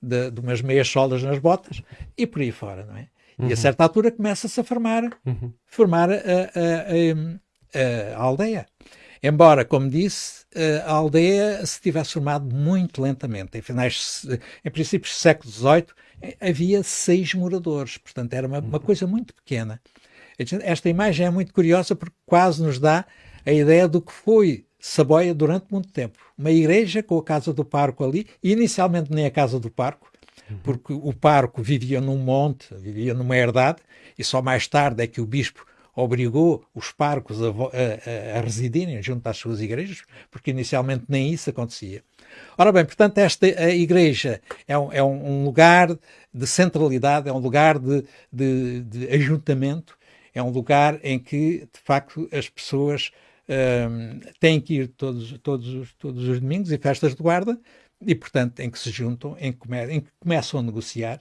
de, de umas meias solas nas botas e por aí fora, não é? Uhum. E a uhum. certa altura começa-se a formar, uhum. formar a, a, a, a, aldeia. Embora, como disse, a aldeia se tivesse formado muito lentamente. Em, finais, em princípios do século XVIII havia seis moradores, portanto era uma, uma coisa muito pequena. Esta imagem é muito curiosa porque quase nos dá a ideia do que foi Saboia durante muito tempo. Uma igreja com a Casa do Parco ali, inicialmente nem a Casa do Parco, uhum. porque o parco vivia num monte, vivia numa herdade, e só mais tarde é que o bispo obrigou os parcos a, a, a, residirem junto às suas igrejas, porque inicialmente nem isso acontecia. Ora bem, portanto, esta a igreja é um, é um lugar de centralidade, é um lugar de, de, de ajuntamento, é um lugar em que, de facto, as pessoas um, têm que ir todos, todos, todos os domingos e festas de guarda, e, portanto, em que se juntam, em que, come, em que começam a negociar.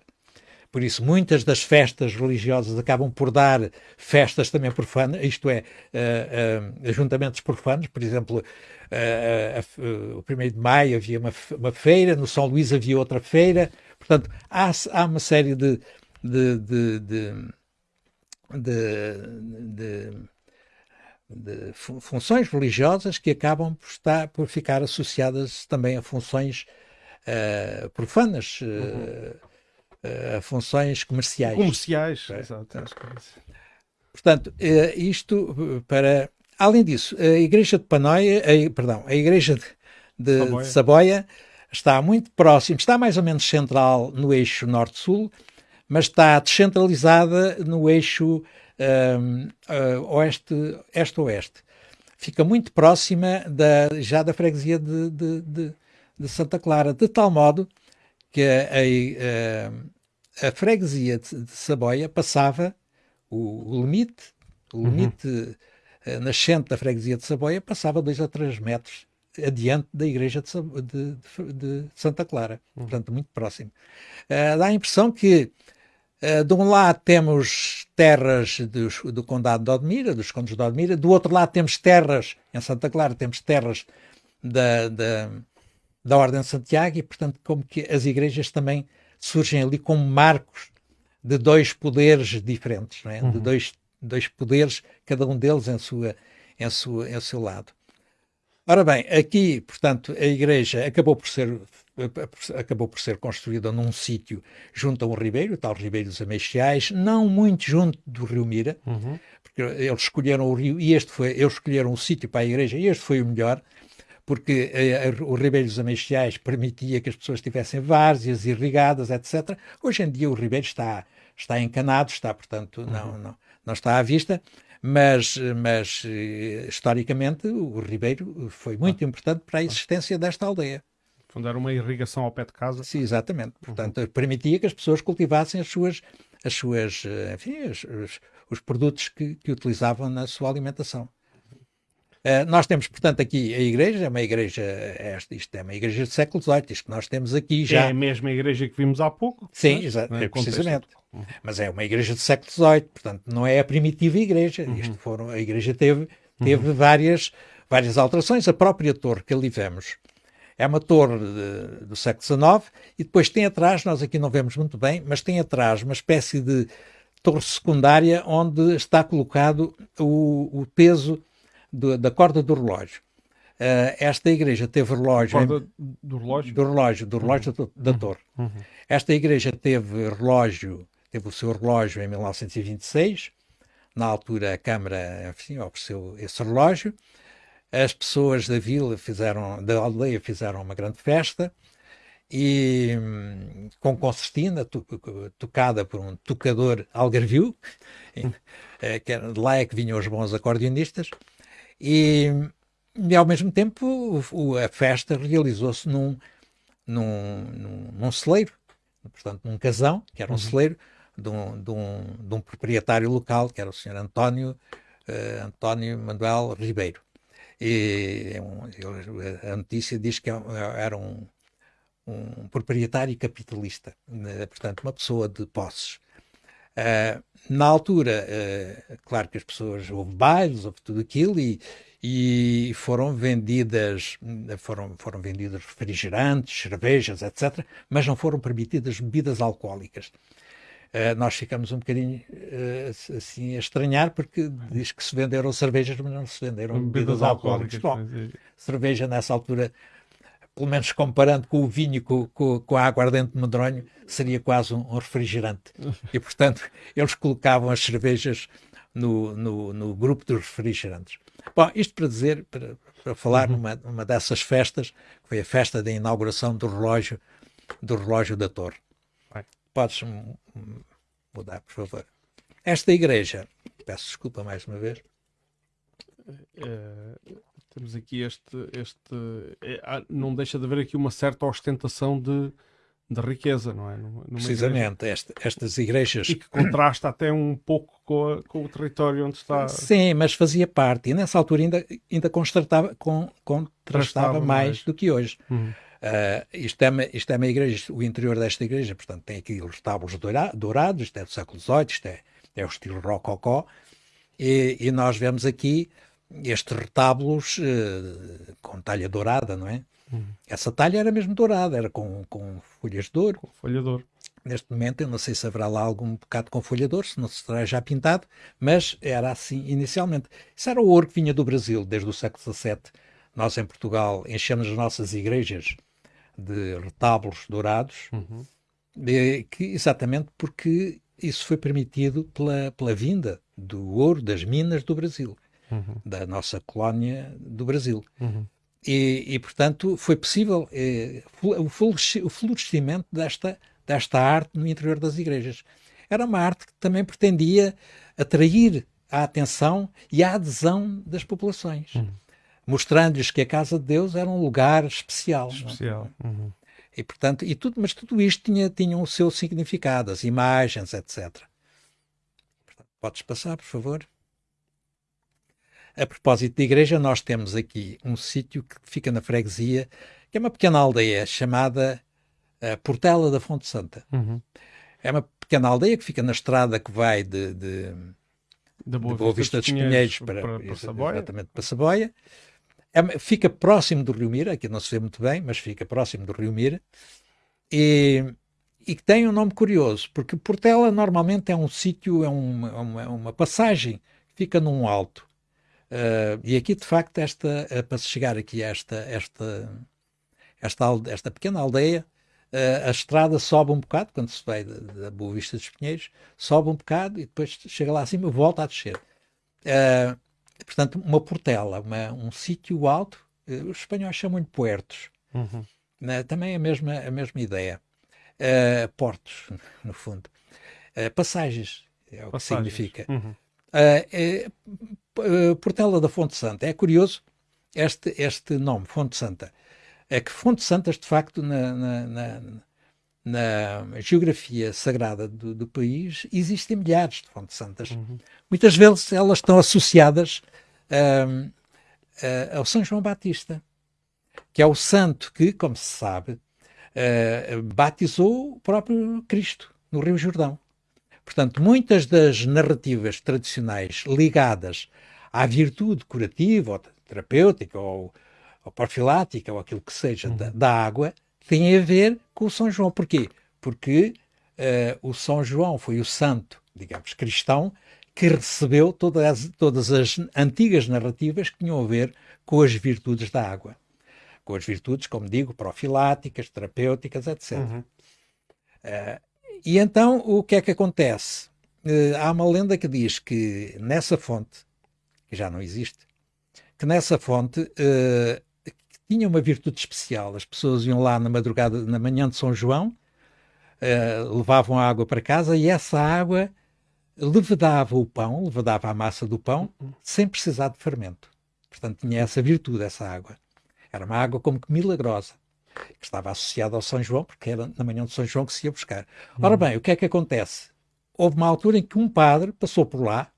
Por isso, muitas das festas religiosas acabam por dar festas também profanas, isto é, uh, uh, ajuntamentos profanos. Por exemplo, uh, o 1 de maio havia uma, uma, feira, no São Luís havia outra feira. Portanto, há, há uma série de, de, de, de de, funções religiosas que acabam por, estar, por ficar associadas também a funções uh, profanas, uh, uh, a funções comerciais. Comerciais, é. exato. Portanto, isto para. Além disso, a Igreja de Panoia, a, perdão, a Igreja de, de, Saboia. de Saboia está muito próximo, está mais ou menos central no eixo norte-sul, mas está descentralizada no eixo uh, oeste, este-oeste. Fica muito próxima da, já da freguesia de, de, de, de Santa Clara, de tal modo que a, a, a freguesia de, de, Saboia passava o, o limite, o uhum. limite uhum. nascente da freguesia de Saboia passava dois a três metros adiante da igreja de, de, de Santa Clara, uhum. portanto muito próximo. Uh, dá a impressão que Uh, de um lado temos terras dos, do Condado de Odmira, dos Condes de Odmira, do outro lado temos terras, em Santa Clara temos terras da, da, da Ordem de Santiago e, portanto, como que as igrejas também surgem ali como marcos de dois poderes diferentes, é? uhum. de dois, dois poderes, cada um deles em, sua, em, sua, em seu lado. Ora bem, aqui, portanto, a igreja acabou por ser acabou por ser construída num sítio junto a um ribeiro, o tal Ribeiro dos Ameixais, não muito junto do Rio Mira, uhum. porque eles escolheram o rio e este foi, eles escolheram um sítio para a igreja e este foi o melhor, porque eh, o Ribeiro dos Ameixais permitia que as pessoas tivessem várzeas irrigadas, etc. Hoje em dia o ribeiro está, está encanado, está, portanto, uhum. não, não, não está à vista, mas, mas eh, historicamente o ribeiro foi muito ah. importante para a existência desta aldeia. Quando era uma irrigação ao pé de casa. Sim, exatamente. Uhum. Portanto, uhum. permitia que as pessoas cultivassem as suas, as suas eh, enfim, os, os, os produtos que, que utilizavam na sua alimentação. Uh, nós temos, portanto, aqui a igreja, é uma igreja, é, isto é uma igreja do século XVIII, isto que nós temos aqui já... É a mesma igreja que vimos há pouco. Sim, exato, é, precisamente. Uhum. Mas é uma igreja do século XVIII, portanto, não é a primitiva igreja. Uhum. Isto foram, a igreja teve, teve uhum. várias, várias alterações. A própria torre que ali vemos é uma torre de, do século XIX e depois tem atrás, nós aqui não vemos muito bem, mas tem atrás uma espécie de torre secundária onde está colocado o, o peso do, da corda do relógio. Uh, esta igreja teve relógio. Corda em, do relógio? Do relógio, do relógio uhum. da, da, torre. Uhum. Esta igreja teve relógio, teve o seu relógio em 1926. Na altura, a Câmara enfim, ofereceu esse relógio as pessoas da vila fizeram, da aldeia fizeram uma grande festa e com concertina to, tocada por um tocador algarvio, eh, que era, de lá é que vinham os bons acordeonistas, e, e ao mesmo tempo o, a festa realizou-se num, num, num, num, celeiro, portanto num casão, que era um uhum. celeiro, de um, de, um, de um proprietário local, que era o Sr. António, uh, António Manuel Ribeiro. E é a notícia diz que é era um, um proprietário capitalista, né, portanto, uma pessoa de posses. Uh, na altura, uh, claro que as pessoas, houve bailes, houve tudo aquilo, e, e foram vendidas foram, foram vendidos refrigerantes, cervejas, etc., mas não foram permitidas bebidas alcoólicas. Uh, nós ficamos um bocadinho uh, assim a estranhar porque diz que se venderam cervejas, mas não se venderam bebidas, bebidas alcoólicas. alcoólicas. Bom, cerveja nessa altura, pelo menos comparando com o vinho, com, com, com a aguardente de medronho, seria quase um, um refrigerante. E, portanto, eles colocavam as cervejas no, no, no grupo dos refrigerantes. Bom, isto para dizer, para, para falar uhum. numa, numa dessas festas, que foi a festa da inauguração do relógio, do relógio da torre. Podes mudar, por favor. Esta igreja, peço desculpa mais uma vez. É, temos aqui este. este é, não deixa de haver aqui uma certa ostentação de, de riqueza, não é? Numa Precisamente, esta, estas igrejas. E que contrasta até um pouco com, a, com, o território onde está. Sim, mas fazia parte. E nessa altura ainda, ainda contrastava mais, mais, do que hoje. Uhum. Uh, isto, é uma, isto é uma igreja, o interior desta igreja, portanto, tem aqui os tábulos dourados, isto é do século XVIII, isto é, é o estilo rococó, e, e nós vemos aqui estes retábulos uh, com talha dourada, não é? Uhum. Essa talha era mesmo dourada, era com, com folhas de ouro. Com folha de ouro. Neste momento, eu não sei se haverá lá algum bocado com folha de ouro, se não se terá já pintado, mas era assim inicialmente. Isso era o ouro que vinha do Brasil desde o século XVII. Nós, em Portugal, enchemos as nossas igrejas de retábulos dourados, uhum. que, exatamente porque isso foi permitido pela, pela vinda do ouro das minas do Brasil, uhum. da nossa colónia do Brasil. Uhum. E, e, portanto, foi possível eh, o florescimento desta, desta arte no interior das igrejas. Era uma arte que também pretendia atrair a atenção e a adesão das populações. Uhum mostrando-lhes que a casa de Deus era um lugar especial. É? Especial. Uhum. E portanto, e tudo, mas tudo isto tinha, tinha o seu significado, as imagens, etc. Podes passar, por favor? A propósito de igreja, nós temos aqui um sítio que fica na freguesia, que é uma pequena aldeia chamada uh, Portela da Fonte Santa. Uhum. É uma pequena aldeia que fica na estrada que vai de, de, de Boa Vista, Vista dos Pinheiros para, para, para, Saboia. Exatamente, para Saboia. É, fica próximo do Rio Mira, aqui não se vê muito bem, mas fica próximo do Rio Mira, e, e tem um nome curioso, porque Portela normalmente é um sítio, é uma, é uma, é uma, passagem, fica num alto. Uh, e aqui, de facto, esta, uh, para se chegar aqui a esta, esta, esta, esta pequena aldeia, uh, a estrada sobe um bocado, quando se vai da Boa Vista dos Pinheiros, sobe um bocado e depois chega lá acima e volta a descer. Uh, portanto, uma portela, uma, um sítio alto, uh, os espanhóis chamam-lhe puertos. Uhum. Uh, também é a mesma, a mesma ideia. Uh, portos, no fundo. Uh, passagens, é o passagens. que significa. Uhum. É, portela da Fonte Santa. É curioso este, este nome, Fonte Santa. É que Fonte Santas, de facto, na, na, na, na geografia sagrada do, do, país, existem milhares de Fontes Santas. Uhum. Muitas vezes elas estão associadas uh, uh, ao São João Batista, que é o santo que, como se sabe, uh, batizou o próprio Cristo no Rio Jordão. Portanto, muitas das narrativas tradicionais ligadas à virtude curativa ou terapêutica ou, ou profilática ou aquilo que seja uhum. da, da, água têm a ver com o São João. Porquê? Porque uh, o São João foi o santo, digamos, cristão, que recebeu todas as, todas as antigas narrativas que tinham a ver com as virtudes da água. Com as virtudes, como digo, profiláticas, terapêuticas, etc. Uhum. Uh, e então, o que é que acontece? Uh, há uma lenda que diz que nessa fonte, que já não existe, que nessa fonte uh, tinha uma virtude especial. As pessoas iam lá na madrugada, na manhã de São João, levavam a água para casa e essa água levedava o pão, levedava a massa do pão, sem precisar de fermento. Portanto, tinha essa virtude, essa água. Era uma água como que milagrosa, que estava associada ao São João, porque era na manhã de São João que se ia buscar. Ora uhum. bem, o que é que acontece? Houve uma altura em que um padre passou por lá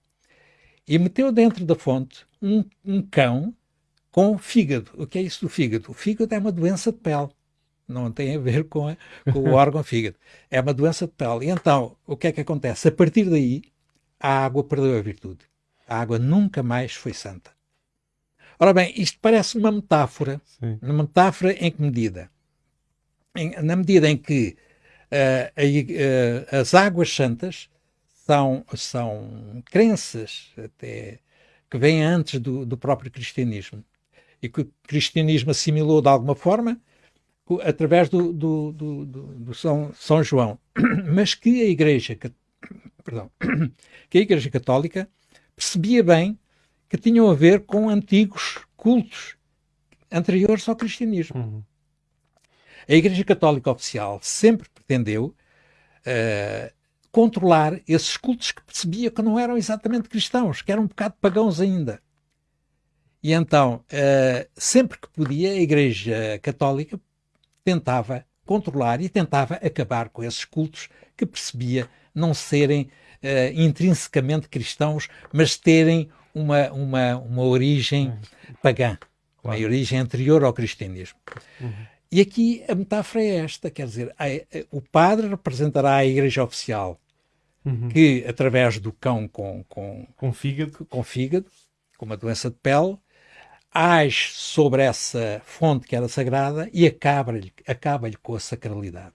e meteu dentro da fonte um, um cão com fígado. O que é isso do fígado? O fígado é uma doença de pele não tem a ver com, a, com o órgão fígado. É uma doença de pele. E então, o que é que acontece? A partir daí, a água perdeu a virtude. A água nunca mais foi santa. Ora bem, isto parece uma metáfora. Sim. Uma metáfora em que medida? Em, na medida em que uh, uh, as águas santas são, são crenças até que vêm antes do, do próprio cristianismo e que o cristianismo assimilou de alguma forma através do, do, do, do, São, São João, mas que a Igreja, perdão, que a Igreja Católica percebia bem que tinham a ver com antigos cultos anteriores ao cristianismo. Uhum. A Igreja Católica Oficial sempre pretendeu uh, controlar esses cultos que percebia que não eram exatamente cristãos, que eram um bocado pagãos ainda. E então, uh, sempre que podia, a Igreja Católica tentava controlar e tentava acabar com esses cultos que percebia não serem uh, intrinsecamente cristãos, mas terem uma, uma, uma origem pagã, uma origem anterior ao cristianismo. Uhum. E aqui a metáfora é esta, quer dizer, a, a, o padre representará a igreja oficial, uhum. que através do cão com, com, com, fígado. com fígado, com uma doença de pele, age sobre essa fonte que era sagrada e acaba-lhe acaba com a sacralidade.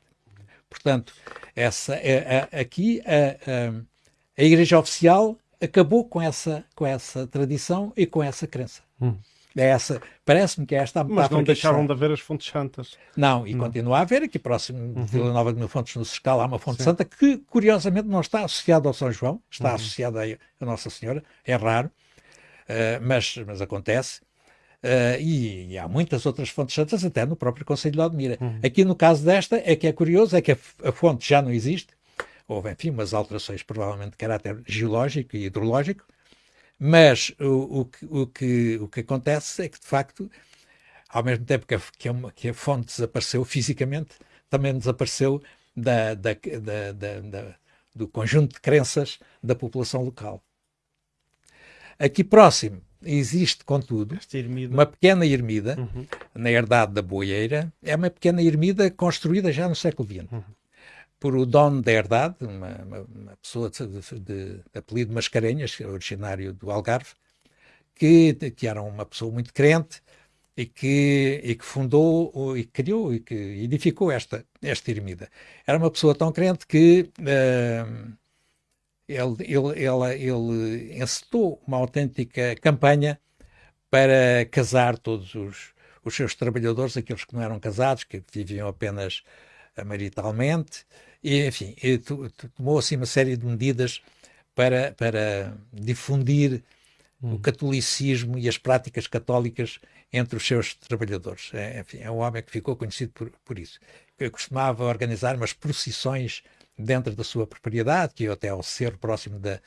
Portanto, essa, é, é, aqui a, a, a Igreja Oficial acabou com essa, com essa tradição e com essa crença. Hum. É essa, parece-me que é esta a Mas não deixaram de haver as fontes santas. Não, e continua a haver, aqui próximo uhum. de Vila Nova de Mil Fontes, no Sescal, há uma fonte Sim. santa que, curiosamente, não está associada ao São João, está uhum. associada a Nossa Senhora, é raro, uh, mas, mas acontece. Uh, e, e, há muitas outras fontes santas, até no próprio Conselho de Odmira. Uhum. Aqui no caso desta, é que é curioso, é que a, a fonte já não existe, houve, enfim, umas alterações provavelmente de caráter geológico e hidrológico, mas o, o, que, o, que, o que acontece é que, de facto, ao mesmo tempo que a, que a, que a fonte desapareceu fisicamente, também desapareceu da, da, da, da, do conjunto de crenças da população local. Aqui próximo existe, contudo, uma pequena ermida, uhum. na herdade da Boieira, é uma pequena ermida construída já no século XX. Uhum por o dono da herdade, uma, uma, pessoa de, de, de, apelido Mascarenhas, originário do Algarve, que, que era uma pessoa muito crente e que, e que fundou e criou e que edificou esta, esta ermida. Era uma pessoa tão crente que uh, ele, ele, ele, ele encetou uma autêntica campanha para casar todos os, os seus trabalhadores, aqueles que não eram casados, que viviam apenas maritalmente, e, enfim, e tomou assim uma série de medidas para, para difundir hum. o catolicismo e as práticas católicas entre os seus trabalhadores. É, enfim, é um homem que ficou conhecido por, por isso. Eu costumava organizar umas procissões dentro da sua propriedade, que eu até ao cerro próximo da,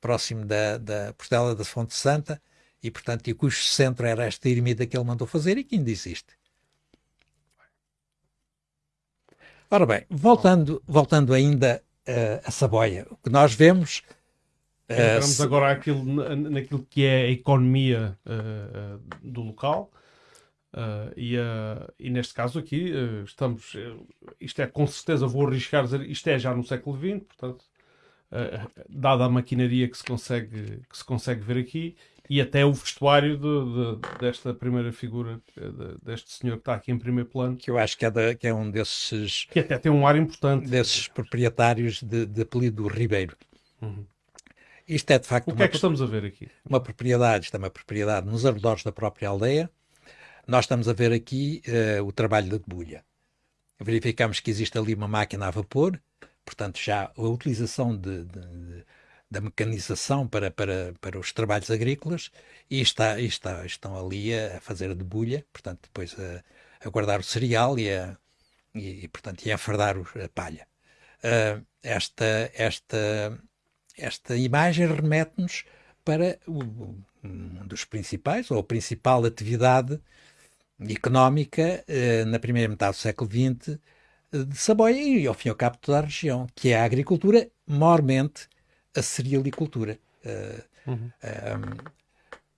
próximo da, da Portela da Fonte Santa, e portanto, e cujo centro era esta ermida que ele mandou fazer e que ainda existe. Ora bem, voltando, voltando ainda uh, a Saboia, o que nós vemos. Uh, Entramos agora aquilo, naquilo que é a economia uh, do local. Uh, e, uh, e, neste caso aqui uh, estamos, isto é com certeza, vou arriscar dizer, isto é já no século XX, portanto, dada a maquinaria que se consegue, que se consegue ver aqui, e até o vestuário de, de, desta primeira figura, de, deste senhor que está aqui em primeiro plano. Que eu acho que é, da, que é um desses. Que até tem um ar importante. Desses proprietários de, apelido Ribeiro. Uhum. Isto é de facto. O que é que estamos a ver aqui? Uma propriedade, isto é uma propriedade nos arredores da própria aldeia. Nós estamos a ver aqui uh, o trabalho da debulha. Verificamos que existe ali uma máquina a vapor, portanto, já a utilização de, de da mecanização para, para, para os trabalhos agrícolas e, está, e está, estão ali a fazer a debulha, portanto, depois a, a guardar o cereal e a, e, portanto, e a enfardar a palha. Uh, esta, esta, esta imagem remete-nos para o, um dos principais, ou a principal atividade económica uh, na primeira metade do século XX de Saboia e, ao fim e ao cabo, toda a região, que é a agricultura, mormente a cerealicultura. Uh, uhum. uh,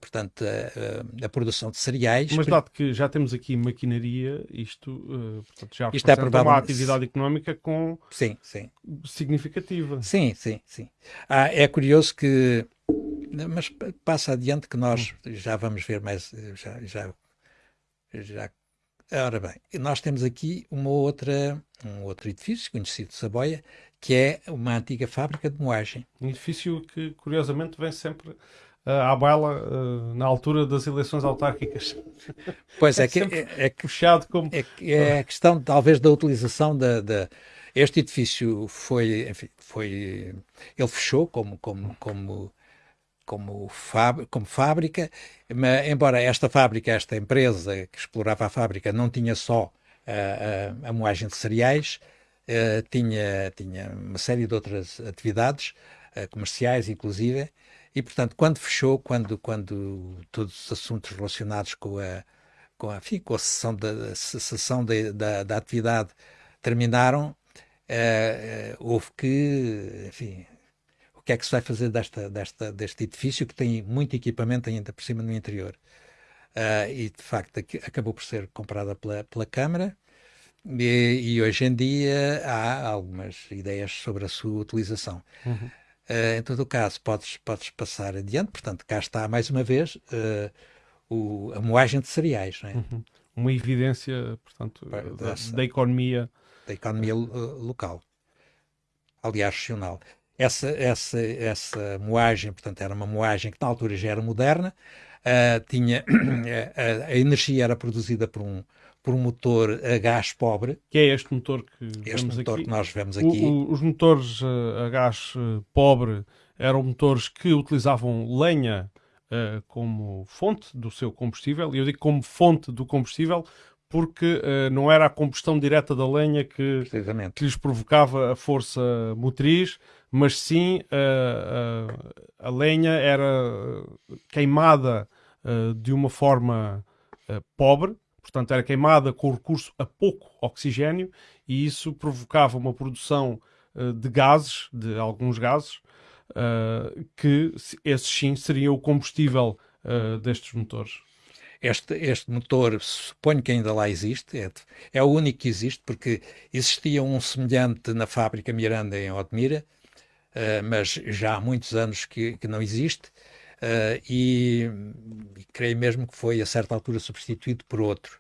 portanto, a, a, produção de cereais. Mas dado que já temos aqui maquinaria, isto, portanto, já isto é uma atividade económica com sim, sim. significativa. Sim, sim, sim. Ah, é curioso que Mas passa adiante que nós já vamos ver mais, já, já, já Ora bem, nós temos aqui uma outra, um outro edifício conhecido de Saboia, que é uma antiga fábrica de moagem. Um edifício que, curiosamente, vem sempre uh, à baila uh, na altura das eleições autárquicas. Pois é, é que é, é, puxado como. É, é a questão, talvez, da utilização da, da. Este edifício foi, enfim, foi. Ele fechou como, como, como como, como fábrica, mas, embora esta fábrica, esta empresa que explorava a fábrica, não tinha só a, a, a moagem de cereais, uh, tinha, tinha uma série de outras atividades, uh, comerciais inclusive, e portanto, quando fechou, quando, quando todos os assuntos relacionados com a, com a, enfim, com a cessação, da, cessação da, da, da atividade terminaram, uh, houve que, enfim, que é que se vai fazer desta, desta, deste edifício que tem muito equipamento ainda por cima no interior. Uh, e de facto acabou por ser comprada pela, pela Câmara e, e, hoje em dia há algumas ideias sobre a sua utilização. Uhum. Uh, em todo o caso, podes, podes passar adiante, portanto, cá está mais uma vez uh, o, a moagem de cereais. É? Uhum. Uma evidência, portanto, da, da, economia. Da economia local. Aliás, regional essa, essa, essa moagem, portanto, era uma moagem que na altura já era moderna, uh, tinha, a, a, energia era produzida por um, por um motor a gás pobre. Que é este motor que este motor aqui. que nós vemos aqui. O, o, os motores uh, a gás uh, pobre eram motores que utilizavam lenha uh, como fonte do seu combustível, e eu digo como fonte do combustível porque não era a combustão direta da lenha que, que lhes provocava a força motriz, mas sim a, a, a lenha era queimada uh, de uma forma pobre, portanto era queimada com recurso a pouco oxigênio e isso provocava uma produção de gases, de alguns gases, que esses sim seriam o combustível destes motores. Este, este motor, suponho que ainda lá existe, é, é o único que existe, porque existia um semelhante na fábrica Miranda em Odmira, uh, mas já há muitos anos que, que não existe, uh, e, e, creio mesmo que foi a certa altura substituído por outro,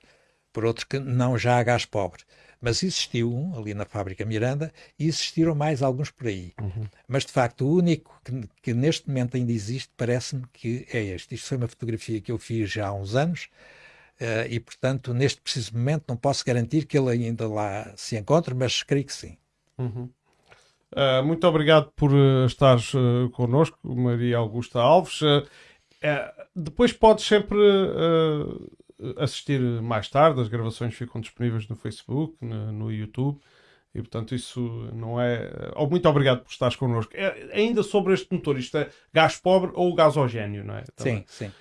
por outro que não já a gás pobre. Mas existiu um ali na fábrica Miranda e existiram mais alguns por aí. Uhum. Mas de facto, o único que, que neste momento ainda existe, parece-me que é este. Isto foi uma fotografia que eu fiz já há uns anos. Uh, e, portanto, neste preciso momento não posso garantir que ele ainda lá se encontre, mas creio que sim. Uhum. Uh, muito obrigado por uh, estares uh, connosco, Maria Augusta Alves. Uh, depois podes sempre assistir mais tarde, as gravações ficam disponíveis no Facebook, no, no YouTube. E portanto, isso não é. Oh, muito obrigado por estares connosco. É, ainda sobre este motor, isto é gás pobre ou gasogênio, não é? Também. Sim, sim.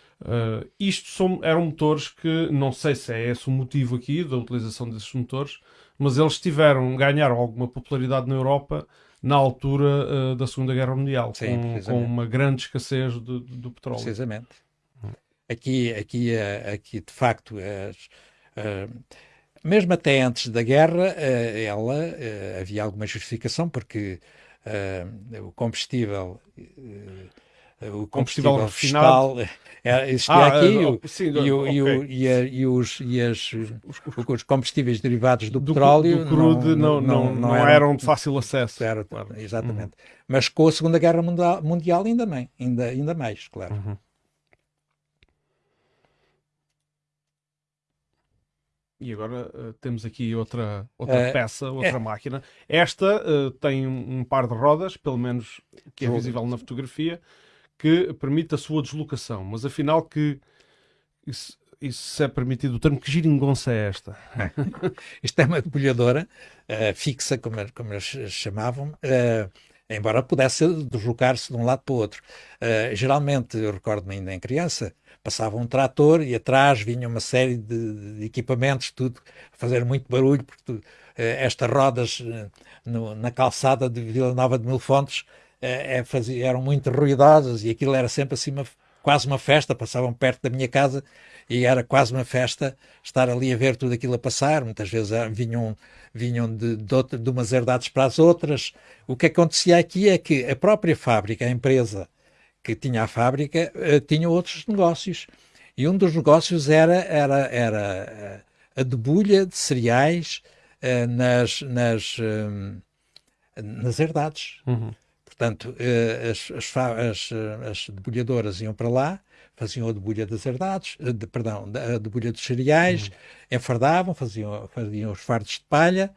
Isto são, eram motores que não sei se é esse o motivo aqui da utilização desses motores, mas eles tiveram, ganharam alguma popularidade na Europa na altura uh, da Segunda Guerra Mundial, Sim, com, com, uma grande escassez de, do petróleo. Precisamente. Aqui, aqui, eh, aqui de facto, as, uh, mesmo até antes da guerra, uh, ela havia alguma justificação, porque o combustível o combustível, combustível fiscal é, existia ah, aqui sim, e, o, okay. e, o, e, a, e, os, e as, os, os, combustíveis derivados do, do petróleo do crude não, não, não, não, eram, eram, de fácil acesso. Era, claro. Exatamente. Uhum. Mas com a Segunda Guerra Mundial, mundial ainda, bem, ainda, ainda mais, claro. Uhum. E agora uh, temos aqui outra, outra uh, peça, outra é. máquina. Esta uh, tem um, um, par de rodas, pelo menos que é visível na fotografia, que permite a sua deslocação. Mas afinal que isso, isso é permitido. O termo que giringonça é esta? Isto é uma debulhadora uh, fixa, como, como eles chamavam, uh, embora pudesse deslocar-se de um lado para o outro. Uh, geralmente, eu recordo-me ainda em criança, passava um trator e atrás vinha uma série de, de equipamentos, tudo a fazer muito barulho, porque estas rodas no, na calçada de Vila Nova de Mil Fontes é, é, fazia, eram muito ruidosas e aquilo era sempre assim uma, quase uma festa, passavam perto da minha casa e era quase uma festa estar ali a ver tudo aquilo a passar. Muitas vezes ah, vinham, vinham de, de, outra, de umas herdades para as outras. O que acontecia aqui é que a própria fábrica, a empresa que tinha a fábrica, uh, tinha outros negócios. E um dos negócios era, era, era a debulha de cereais uh, nas, nas, nas herdades. Uhum. Portanto, as, as, as, as debulhadoras iam para lá, faziam a debulha das herdades, de, perdão, a debulha dos cereais, uhum. enfardavam, faziam, faziam os fardos de palha,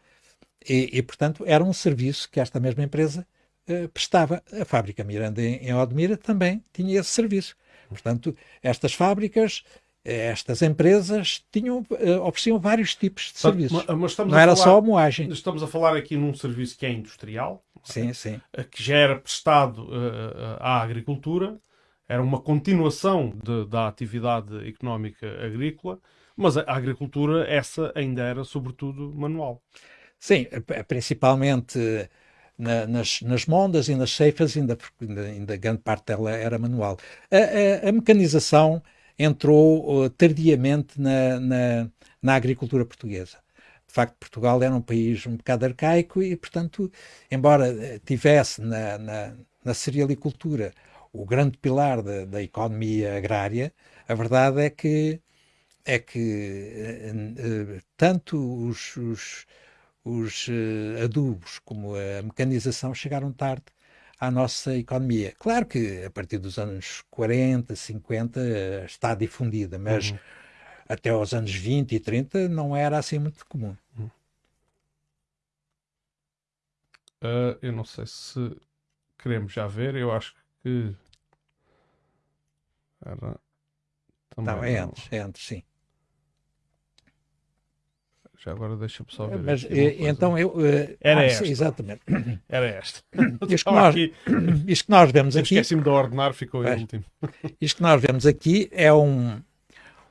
e, e, portanto, era um serviço que esta mesma empresa uh, prestava. A fábrica Miranda em, em Odmira também tinha esse serviço. Portanto, estas fábricas, estas empresas tinham, ofereciam vários tipos de serviços. Mas, mas Não era falar, só a moagem. Estamos a falar aqui num serviço que é industrial, sim, é? sim. que já era prestado uh, à agricultura, era uma continuação de, da atividade económica agrícola, mas a agricultura, essa ainda era sobretudo manual. Sim, principalmente na, nas, nas mondas e nas ceifas, ainda, ainda, ainda, grande parte dela era manual. A, a, a mecanização entrou uh, tardiamente na, na, na, agricultura portuguesa. De facto, Portugal era um país um bocado arcaico e, portanto, embora eh, tivesse na, na, na cerealicultura o grande pilar da, da economia agrária, a verdade é que é que uh, uh, tanto os, os os adubos como a mecanização chegaram tarde à nossa economia. Claro que a partir dos anos 40, 50 uh, está difundida, mas uhum. Até aos anos 20 e 30 não era assim muito comum. Uh, eu não sei se queremos já ver, eu acho que era. Também não, é antes, é antes, sim. Já agora deixa-me só ver. Mas eh, então eu. Uh, Era ah, esta. Exatamente. Era esta. Isto que, nós, aqui, isto que nós vemos aqui. Esqueci-me de ordenar, ficou em último. Isto que nós vemos aqui é um,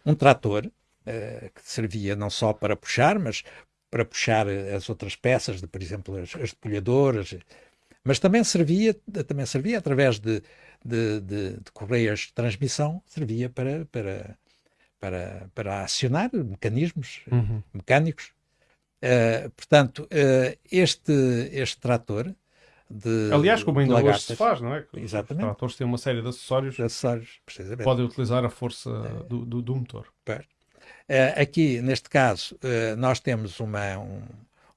um trator uh, que servia não só para puxar, mas para puxar as outras peças, de, por exemplo, as, as depolhadoras, mas também servia, também servia através de, de, de, de correias de transmissão, servia para, para para, para acionar mecanismos uhum. mecânicos. Uh, portanto, uh, este, este trator de. Aliás, como ainda hoje se faz, não é? Exatamente. Os tratores têm uma série de acessórios. De acessórios, precisamente. Podem utilizar a força uh, do, do, do, motor. aqui, neste caso, nós temos uma, um,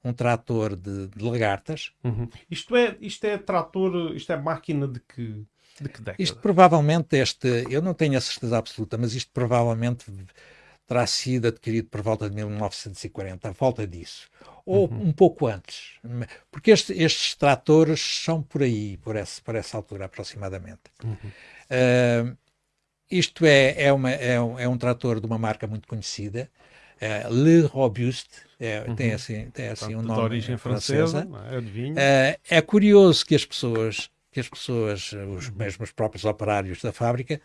um trator de, de lagartas. Uhum. Isto, é, isto é trator, isto é máquina de que de que década? Isto provavelmente, este, eu não tenho a certeza absoluta, mas isto provavelmente terá sido adquirido por volta de 1940, a volta disso. Ou uhum. um pouco antes. Porque este, estes tratores são por aí, por essa, por essa altura aproximadamente. Uhum. Uh, isto é, é, uma, é, um, é um trator de uma marca muito conhecida, uh, Le Robuste, é, uhum. tem assim, tem assim um nome. De origem francesa, francesa. É, uh, é curioso que as pessoas que as pessoas, os mesmos próprios operários da fábrica,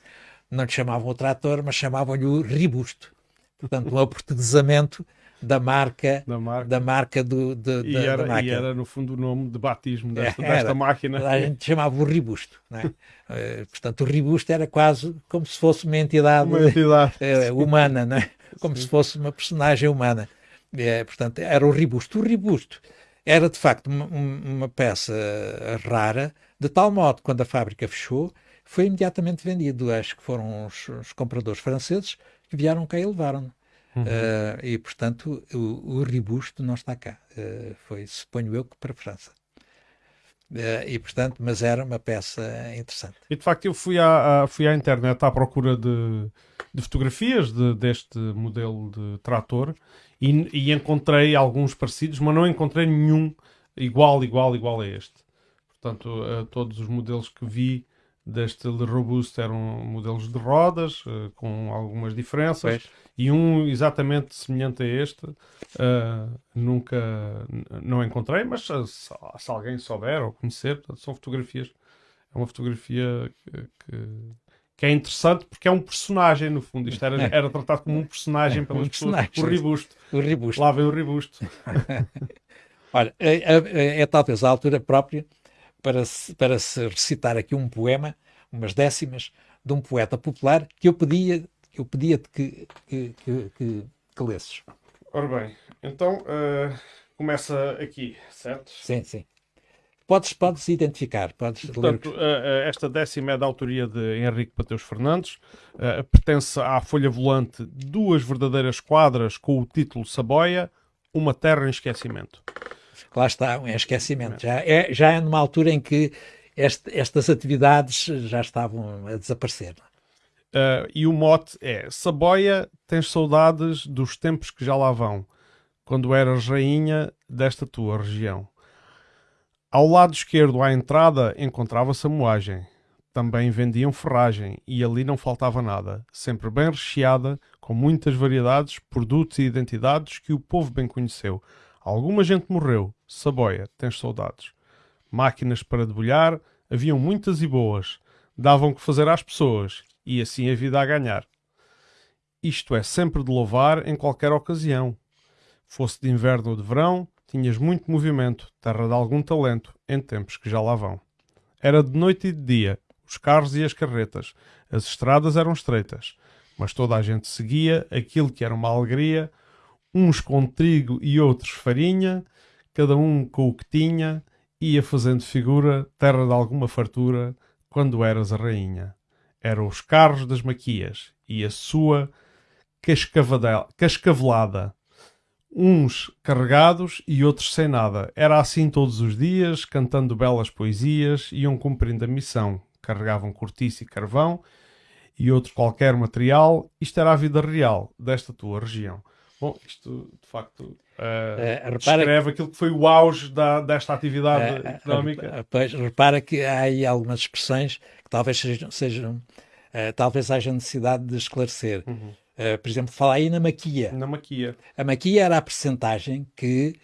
não lhe chamavam o trator, mas chamavam-lhe o ribusto. Portanto, um aportuguesamento da marca, da marca, da marca do, de, e da, era, da máquina. E era, no fundo, o nome de batismo desta, era, desta máquina. A gente chamava o ribusto. É? uh, portanto, o ribusto era quase como se fosse uma entidade, uma entidade. Uh, humana, não é? como Sim. se fosse uma personagem humana. Uh, portanto, era o ribusto. O ribusto era, de facto, uma, uma peça rara, de tal modo que quando a fábrica fechou, foi imediatamente vendido. Acho que foram os, os compradores franceses que vieram cá e levaram. Uhum. Uh, e, portanto, o, o ribusto não está cá. Uh, foi, suponho eu, que para a França. Uh, e, portanto, mas era uma peça interessante. E, de facto, eu fui à, à fui à internet à procura de, de fotografias de, deste modelo de trator e, e encontrei alguns parecidos, mas não encontrei nenhum igual, igual, igual a este. Portanto, uh, todos os modelos que vi deste Le Robusto eram modelos de rodas, uh, com algumas diferenças, pois. e um exatamente semelhante a este uh, nunca não encontrei, mas se, se, alguém souber ou conhecer, portanto, são fotografias. É uma fotografia que, que, que, é interessante porque é um personagem, no fundo. Isto era, era tratado como um personagem pelas um pessoas. O Ribusto. O Ribusto. Lá vem o Ribusto. Olha, é, é, é talvez a altura própria para se, para se recitar aqui um poema, umas décimas, de um poeta popular que eu pedia que eu pedia que, que, que, que, que lesses. Ora bem, então uh, começa aqui, certo? Sim, sim. podes, podes identificar. Podes Portanto, esta décima é da autoria de Henrique Mateus Fernandes, pertence à folha volante Duas Verdadeiras Quadras com o título Saboia, Uma Terra em Esquecimento. Lá está, um esquecimento. Já é, já é numa altura em que este, estas atividades já estavam a desaparecer. Uh, e o mote é: Saboia, tens saudades dos tempos que já lá vão, quando eras rainha desta tua região. Ao lado esquerdo, à entrada, encontrava-se a moagem. Também vendiam ferragem e ali não faltava nada, sempre bem recheada, com muitas variedades, produtos e identidades que o povo bem conheceu. Alguma gente morreu, Saboia, tens saudades. Máquinas para debulhar, haviam muitas e boas, davam que fazer às pessoas e assim a vida a ganhar. Isto é sempre de louvar em qualquer ocasião. Fosse de inverno ou de verão, tinhas muito movimento, terra de algum talento, em tempos que já lá vão. Era de noite e de dia, os carros e as carretas, as estradas eram estreitas, mas toda a gente seguia aquilo que era uma alegria, uns com trigo e outros farinha, cada um com o que tinha, ia fazendo figura, terra de alguma fartura, quando eras a rainha eram os carros das maquias e a sua cascavelada. Uns carregados e outros sem nada. Era assim todos os dias, cantando belas poesias, iam cumprindo a missão. Carregavam cortiça e carvão e outro qualquer material. Isto era a vida real desta tua região. Bom, isto de facto uh, uh, descreve que... aquilo que foi o auge da, desta atividade uh, económica. Pois, repara que há aí algumas expressões que talvez sejam, sejam talvez haja necessidade de esclarecer. Uhum. por exemplo, fala aí na maquia. Na maquia. A maquia era a percentagem que,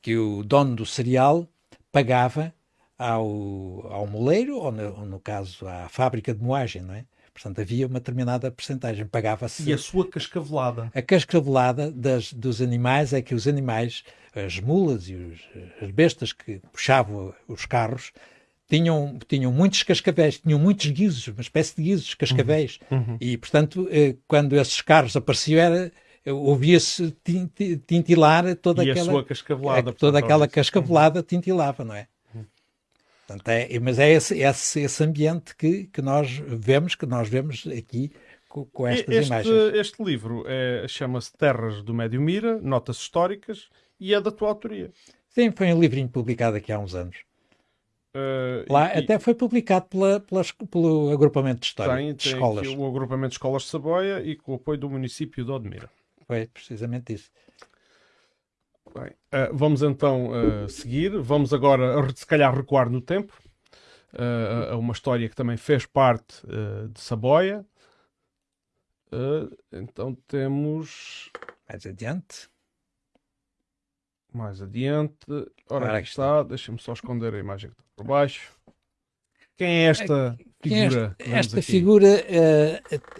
que o dono do cereal pagava ao, ao moleiro, ou no, ou no caso à fábrica de moagem, não é? Portanto, havia uma determinada percentagem, pagava-se... E a sua cascavelada? A cascavelada das, dos animais é que os animais, as mulas e os, as bestas que puxavam os carros, tinham, tinham muitos cascavéis, tinham muitos guizos, uma espécie de guizos, cascavéis. Uhum. Uhum. E, portanto, eh, quando esses carros apareciam, era ouvia-se tintilar toda e aquela... cascavelada. Toda aquela cascavelada tintilava, não é? Portanto, é, mas é esse, esse, esse ambiente que, que nós vemos, que nós vemos aqui com, com estas este, imagens. Este livro é, chama-se Terras do Médio Mira, Notas Históricas, e é da tua autoria. Sim, foi um livrinho publicado aqui há uns anos. Uh, Lá e, até foi publicado pela, pelo agrupamento de história tem, de tem escolas. o agrupamento de escolas de Saboia e com o apoio do município de Odmira. Foi precisamente isso. Bem, uh, vamos então uh, seguir. Vamos agora, se calhar, recuar no tempo uh, a uma história que também fez parte de Saboia. então temos. Mais adiante. Mais adiante. Ora, aqui está. Deixa-me só esconder a imagem que está por baixo. Quem é esta figura? Esta, esta figura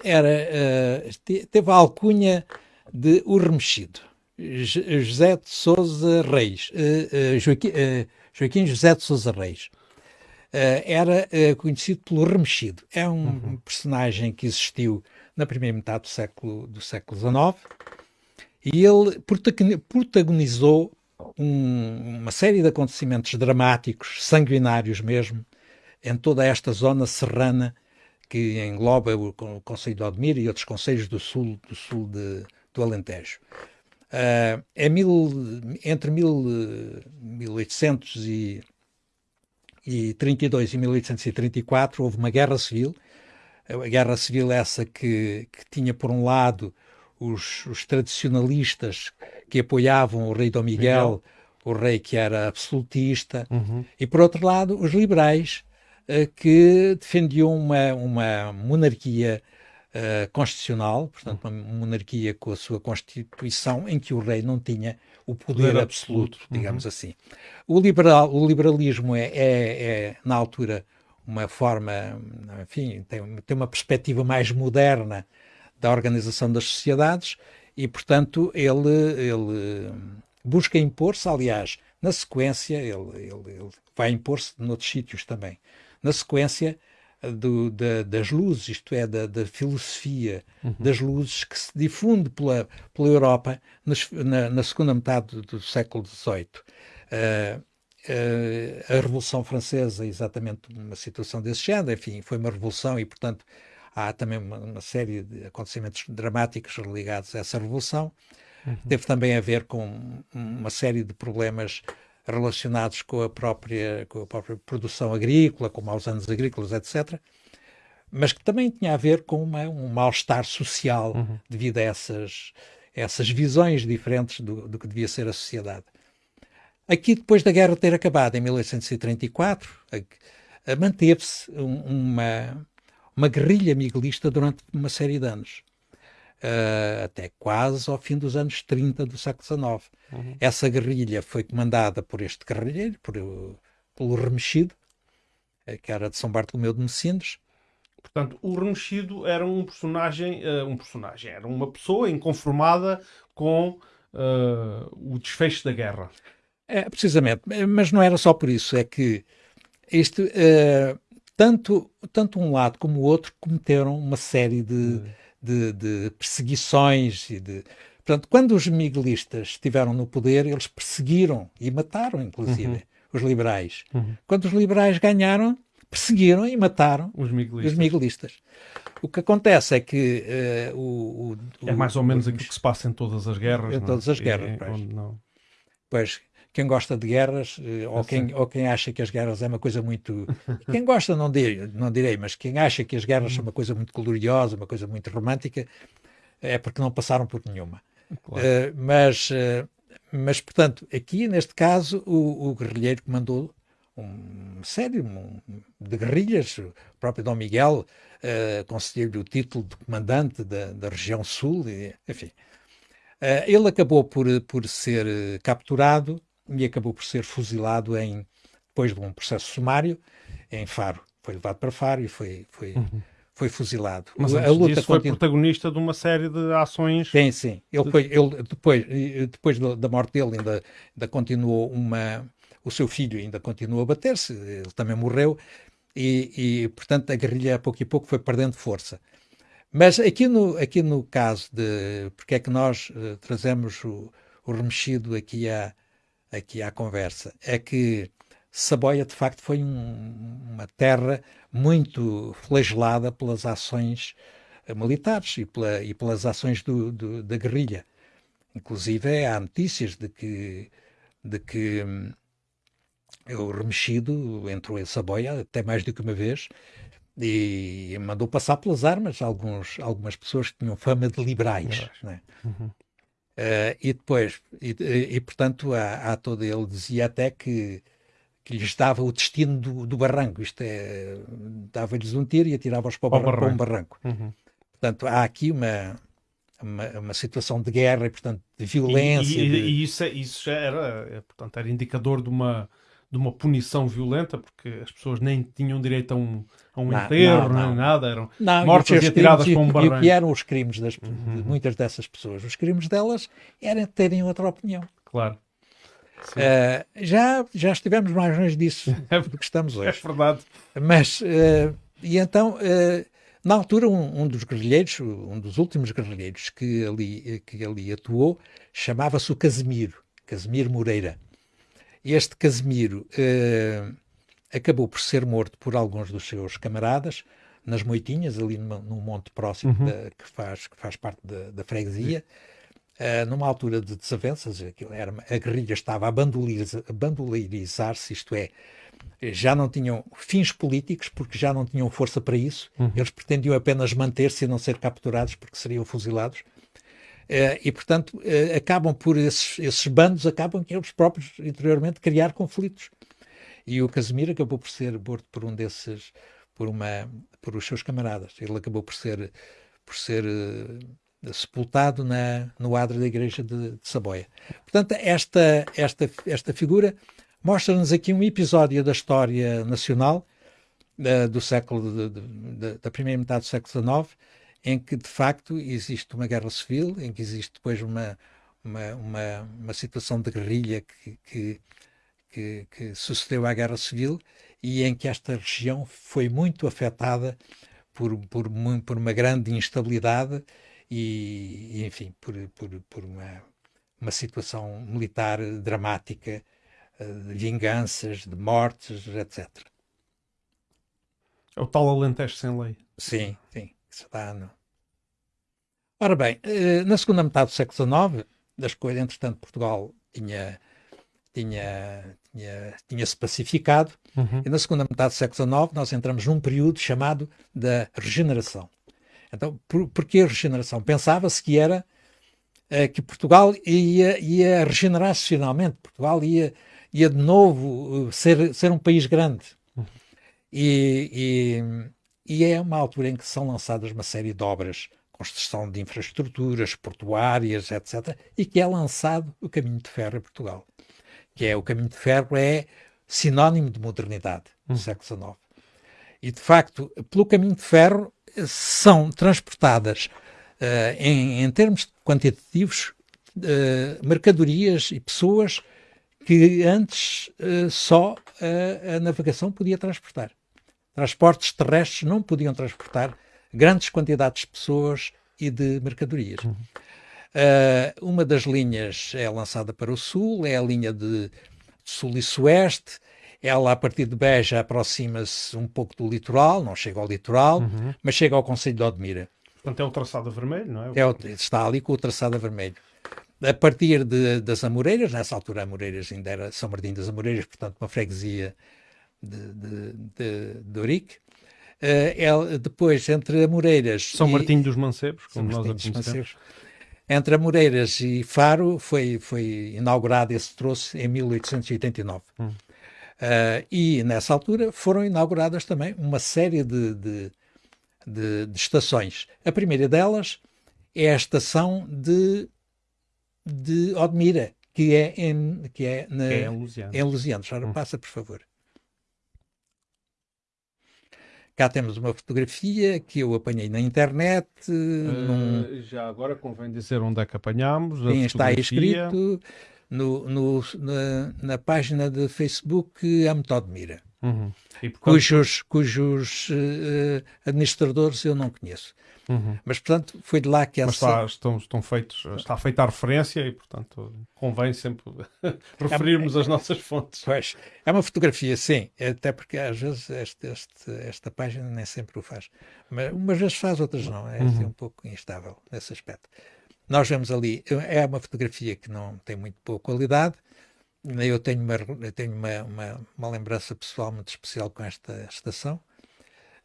era, teve a alcunha de O Remexido. José de Souza Reis, uh, uh, Joaquim, uh, Joaquim, José de Souza Reis. era conhecido pelo Remexido. É um uhum. personagem que existiu na primeira metade do século, do século XIX e ele protagonizou um, uma série de acontecimentos dramáticos, sanguinários mesmo, em toda esta zona serrana que engloba o, o Conselho de Odmira e outros conselhos do sul, do sul de, do Alentejo. Uh, é mil, entre mil, 1832 e 1834 houve uma guerra civil. A guerra civil essa que, que tinha, por um lado, os, os, tradicionalistas que apoiavam o rei Dom Miguel, Miguel. o rei que era absolutista, uhum. e, por outro lado, os liberais uh, que defendiam uma, uma monarquia uh, constitucional, portanto, uma monarquia com a sua Constituição, em que o rei não tinha o poder, poder absoluto, absoluto, digamos uhum. assim. O, liberal, o liberalismo é, é, é, na altura, uma forma, enfim, tem, tem uma perspectiva mais moderna da organização das sociedades e, portanto, ele, ele busca impor-se, aliás, na sequência, ele, ele, ele vai impor-se noutros sítios também. Na sequência, do, da, das luzes, isto é, da, da filosofia uhum. das luzes que se difunde pela, pela Europa nas, na, na, segunda metade do, do século XVIII. Uh, a Revolução Francesa, exatamente uma situação desse género, enfim, foi uma revolução e, portanto, há também uma, uma série de acontecimentos dramáticos ligados a essa revolução. Uhum. Teve também a ver com uma série de problemas relacionados com a própria, com a própria produção agrícola, com maus anos agrícolas, etc. Mas que também tinha a ver com uma, um mal-estar social uhum. devido a essas, essas visões diferentes do, do que devia ser a sociedade. Aqui, depois da guerra ter acabado, em 1834, manteve-se uma, uma guerrilha miguelista durante uma série de anos. Uh, até quase ao fim dos anos 30 do século XIX. Uhum. Essa guerrilha foi comandada por este guerrilheiro, por, pelo Remexido, eh, que era de São Bartolomeu de Messinos. Portanto, o Remexido era um personagem, uh, um personagem, era uma pessoa inconformada com uh, o desfecho da guerra. É, precisamente, mas não era só por isso, é que isto, tanto, tanto um lado como o outro cometeram uma série de, uhum. De, de perseguições e de, Portanto, quando os miguelistas estiveram no poder, eles perseguiram e mataram, inclusive, uhum. os liberais. Uhum. Quando os liberais ganharam, perseguiram e mataram os miguelistas. Os miguelistas. O que acontece é que uh, o, o, É mais ou menos aquilo que se passa em todas as guerras. Em todas as guerras, pois. Não... pois. Quem gosta de guerras, uh, ou, quem, ou quem acha que as guerras é uma coisa muito. quem gosta, não direi, não direi, mas quem acha que as guerras são uma coisa muito gloriosa, uma coisa muito romântica, é porque não passaram por nenhuma. Claro. Uh, mas, uh, mas, portanto, aqui neste caso, o, o guerrilheiro comandou uma série um, de guerrilhas, o próprio Dom Miguel uh, concedeu-lhe o título de comandante da, da região sul, e, enfim. Uh, ele acabou por, por ser capturado e acabou por ser fuzilado em, depois de um processo sumário em Faro. Foi levado para Faro e foi, foi, uhum foi fuzilado. Mas a luta disso foi protagonista de uma série de ações. Sim, sim. Ele foi, ele, depois, depois da morte dele ainda, ainda continuou uma, o seu filho ainda continuou a bater-se, ele também morreu e, e, portanto a guerrilha a pouco e pouco foi perdendo força. Mas aqui no, aqui no caso de porque é que nós uh, trazemos o, o remexido aqui à, aqui à conversa, é que Saboia de facto foi um, uma terra muito flagelada pelas ações eh, militares e, pela, e pelas ações do, do, da guerrilha. Inclusive há notícias de que, de que hum, o remexido entrou em Saboia até mais do que uma vez e mandou passar pelas armas alguns, algumas pessoas que tinham fama de liberais. Né? Uhum. Uh, e depois, e, e portanto, há, há todo ele dizia até que que lhes dava o destino do, do barranco. Isto é, dava-lhes um tiro e atirava-os para, para, para, um barranco. Uhum. Portanto, há aqui uma, uma, uma, situação de guerra e, portanto, de violência. E, e, de... e isso, é, isso já era, é, portanto, era indicador de uma, de uma punição violenta, porque as pessoas nem tinham direito a um, a um não, enterro, não, não. nem nada, eram não, mortas e, atiradas para um barranco. E o que eram os crimes das, uhum. de muitas dessas pessoas? Os crimes delas era terem outra opinião. Claro. Uh, já, já estivemos mais longe disso é do que estamos hoje. É verdade. Mas, uh, e então, uh, na altura, um, um, dos guerrilheiros, um dos últimos guerrilheiros que ali, que ali atuou, chamava-se o Casimiro, Casimiro Moreira. Este Casimiro acabou por ser morto por alguns dos seus camaradas, nas Moitinhas, ali num, num monte próximo uhum. da, que, faz, que faz parte da, da freguesia. Uh, numa altura de desavenças, era, a guerrilha estava a bandoleirizar-se, isto é, já não tinham fins políticos, porque já não tinham força para isso, uhum. eles pretendiam apenas manter-se e não ser capturados, porque seriam fuzilados. Uh, e, portanto, uh, acabam por esses, esses bandos, acabam que eles próprios, interiormente, criar conflitos. E o Casimiro acabou por ser morto por um desses, por, uma, por os seus camaradas. Ele acabou por ser, por ser sepultado na, no adro da igreja de, de Saboia. Portanto, esta, esta, esta figura mostra-nos aqui um episódio da história nacional uh, do século de, de, da primeira metade do século XIX, em que de facto existe uma guerra civil, em que existe depois uma, uma, uma, uma situação de guerrilha que, que, que, que, sucedeu à guerra civil e em que esta região foi muito afetada por, por, por uma grande instabilidade e, enfim, por, por, por uma, uma situação militar dramática de vinganças, de mortes, etc. É o tal Alentejo sem lei. Sim, sim. Isso dá, não. Ora bem, na segunda metade do século XIX, das coisas, entretanto, Portugal tinha tinha, tinha, tinha se pacificado, uhum. e na segunda metade do século XIX nós entramos num período chamado da regeneração. Então, por, por que a regeneração? Pensava-se que era uh, que Portugal ia, ia regenerar-se finalmente, Portugal ia, ia de novo uh, ser, ser um país grande. Uhum. E, e, e é uma altura em que são lançadas uma série de obras construção de infraestruturas portuárias, etc., e que é lançado o caminho de ferro em Portugal que é o caminho de ferro, é sinónimo de modernidade no hum. século XIX. E, de facto, pelo caminho de ferro são transportadas, uh, em, em, termos quantitativos, uh, mercadorias e pessoas que antes uh, só a navegação podia transportar. Transportes terrestres não podiam transportar grandes quantidades de pessoas e de mercadorias. Uhum. Uh, uma das linhas é lançada para o sul, é a linha de sul e sueste. Ela, a partir de Beja, aproxima-se um pouco do litoral, não chega ao litoral, uhum. mas chega ao Conselho de Odmira. Portanto, é o traçado vermelho, não é? é o, está ali com o traçado vermelho. A partir de, das Amoreiras, nessa altura Amoreiras ainda era São Martinho das Amoreiras, portanto uma freguesia de, de, de, de Ourique. Uh, depois, entre Amoreiras... São e, Martinho dos Mancebos, como nós a conhecemos. Entre Amoreiras e Faro foi, foi inaugurado esse troço em 1889. Hum. Uh, e nessa altura foram inauguradas também uma série de, de, de, de, estações. A primeira delas é a estação de, de Odmira, que é em, que é na, é em Lusianos. Em Lusianos. Ora, hum. passa, por favor. Cá temos uma fotografia que eu apanhei na internet. Uh, num... Já agora convém dizer onde é que apanhámos. Sim, está escrito no, no, na, na, página de Facebook A Metode Mira, uhum. portanto... cujos, cujos uh, administradores eu não conheço. Uhum. Mas, portanto, foi de lá que essa... Mas está, estão, estão feitos, está feita a referência e, portanto, convém sempre referirmos é, as nossas fontes. Pois, é uma fotografia, sim, até porque às vezes este, este, esta página nem sempre o faz. Mas umas vezes faz, outras não. É assim, uhum. um pouco instável nesse aspecto. Nós vemos ali, é uma fotografia que não tem muito boa qualidade, eu tenho uma, eu tenho uma, uma, uma lembrança pessoal muito especial com esta estação,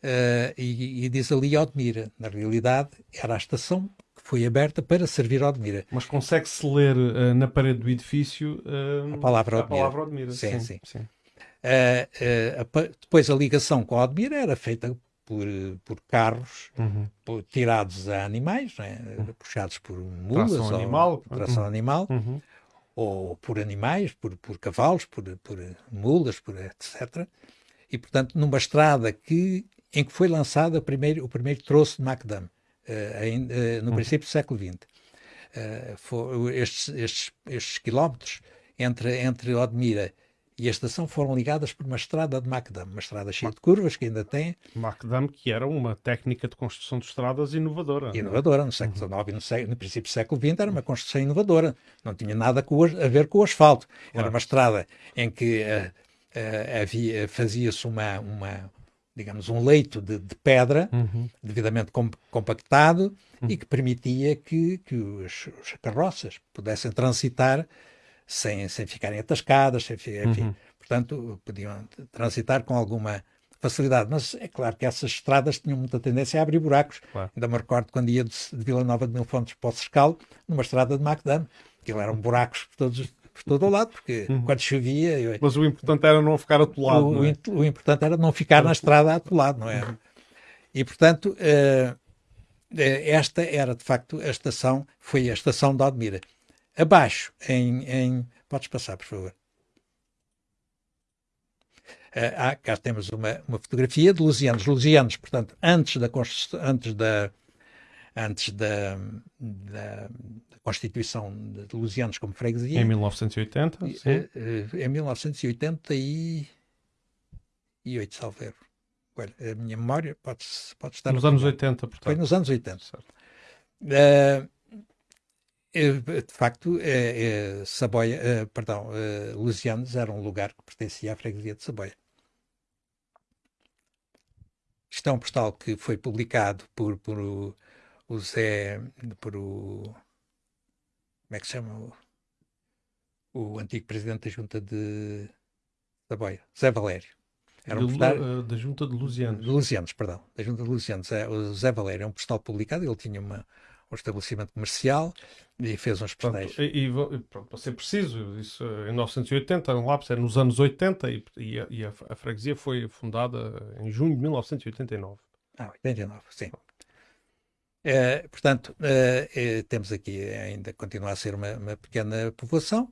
Uh, e, e, diz ali Odmira. Na realidade, era a estação que foi aberta para servir Odmira. Mas consegue-se ler uh, na parede do edifício uh, a palavra Odmira. A palavra Odmira. Sim, sim. sim. A, depois a ligação com Odmira era feita por, por carros uhum. por, tirados a animais, né? puxados por mulas tração ou animal, tração uhum. animal, uhum. ou por animais, por, por cavalos, por, por mulas, por etc. E, portanto, numa estrada que em que foi lançado primeiro, o primeiro troço de Macdam, uh, uh, no uhum. princípio do século XX. Foi, estes, estes, estes, quilómetros entre, entre Odmira e a estação foram ligadas por uma estrada de Macdam, uma estrada cheia de curvas que ainda tem. Macdam, que era uma técnica de construção de estradas inovadora. É? Inovadora, no século XIX uhum. e no, no, princípio do século XX era uma construção inovadora, não tinha nada com, a ver com o asfalto. Claro. Era uma estrada em que uh, uh, havia, fazia-se uma, uma, digamos, um leito de, de pedra uhum. devidamente com, compactado uhum. e que permitia que, que os, os, carroças pudessem transitar sem, sem ficarem atascadas, sem, enfim, uhum. portanto, podiam transitar com alguma facilidade. Mas é claro que essas estradas tinham muita tendência a abrir buracos. Claro. Ainda me recordo quando ia de, de Vila Nova de Mil Fontes para o Sescal, numa estrada de Macdam, aquilo eram buracos por todos por todo o lado, porque uhum. quando chovia. Eu... Mas o importante era não ficar atolado. O, é? o importante era não ficar na estrada atolado, não é? Uhum. E portanto, uh, esta era de facto a estação, foi a estação de Admira. Abaixo, em, em. Podes passar, por favor. Uh, ah, cá temos uma, uma fotografia de Lusianos. Lusianos, portanto, antes da, antes da, antes da, da, Constituição de Lusianos como freguesia. Em 1980, sim. Eh, eh, em 1988, salvo erro. Olha, a minha memória pode, pode estar... Nos anos 80, portanto. Foi nos anos 80. Certo. Uh, de facto, é, é, Saboia, é, perdão, é, Lusianos era um lugar que pertencia à freguesia de Saboia. Isto é um postal que foi publicado por, por o, Zé, por o, como é que se chama? O, o antigo presidente da junta de Saboia, Zé Valério. Era um postal, uh, da junta de Lusianos. De Lusianos, perdão. Da junta de Lusianos. É, o Zé Valério é um postal publicado, ele tinha uma, um estabelecimento comercial e fez uns postais. E, e pronto, para ser preciso, isso em 1980, um lápis era nos anos 80 e, e, a, e a, a, freguesia foi fundada em junho de 1989. Ah, 89, sim. É, portanto, é, é, temos aqui ainda continua a ser uma, uma pequena povoação,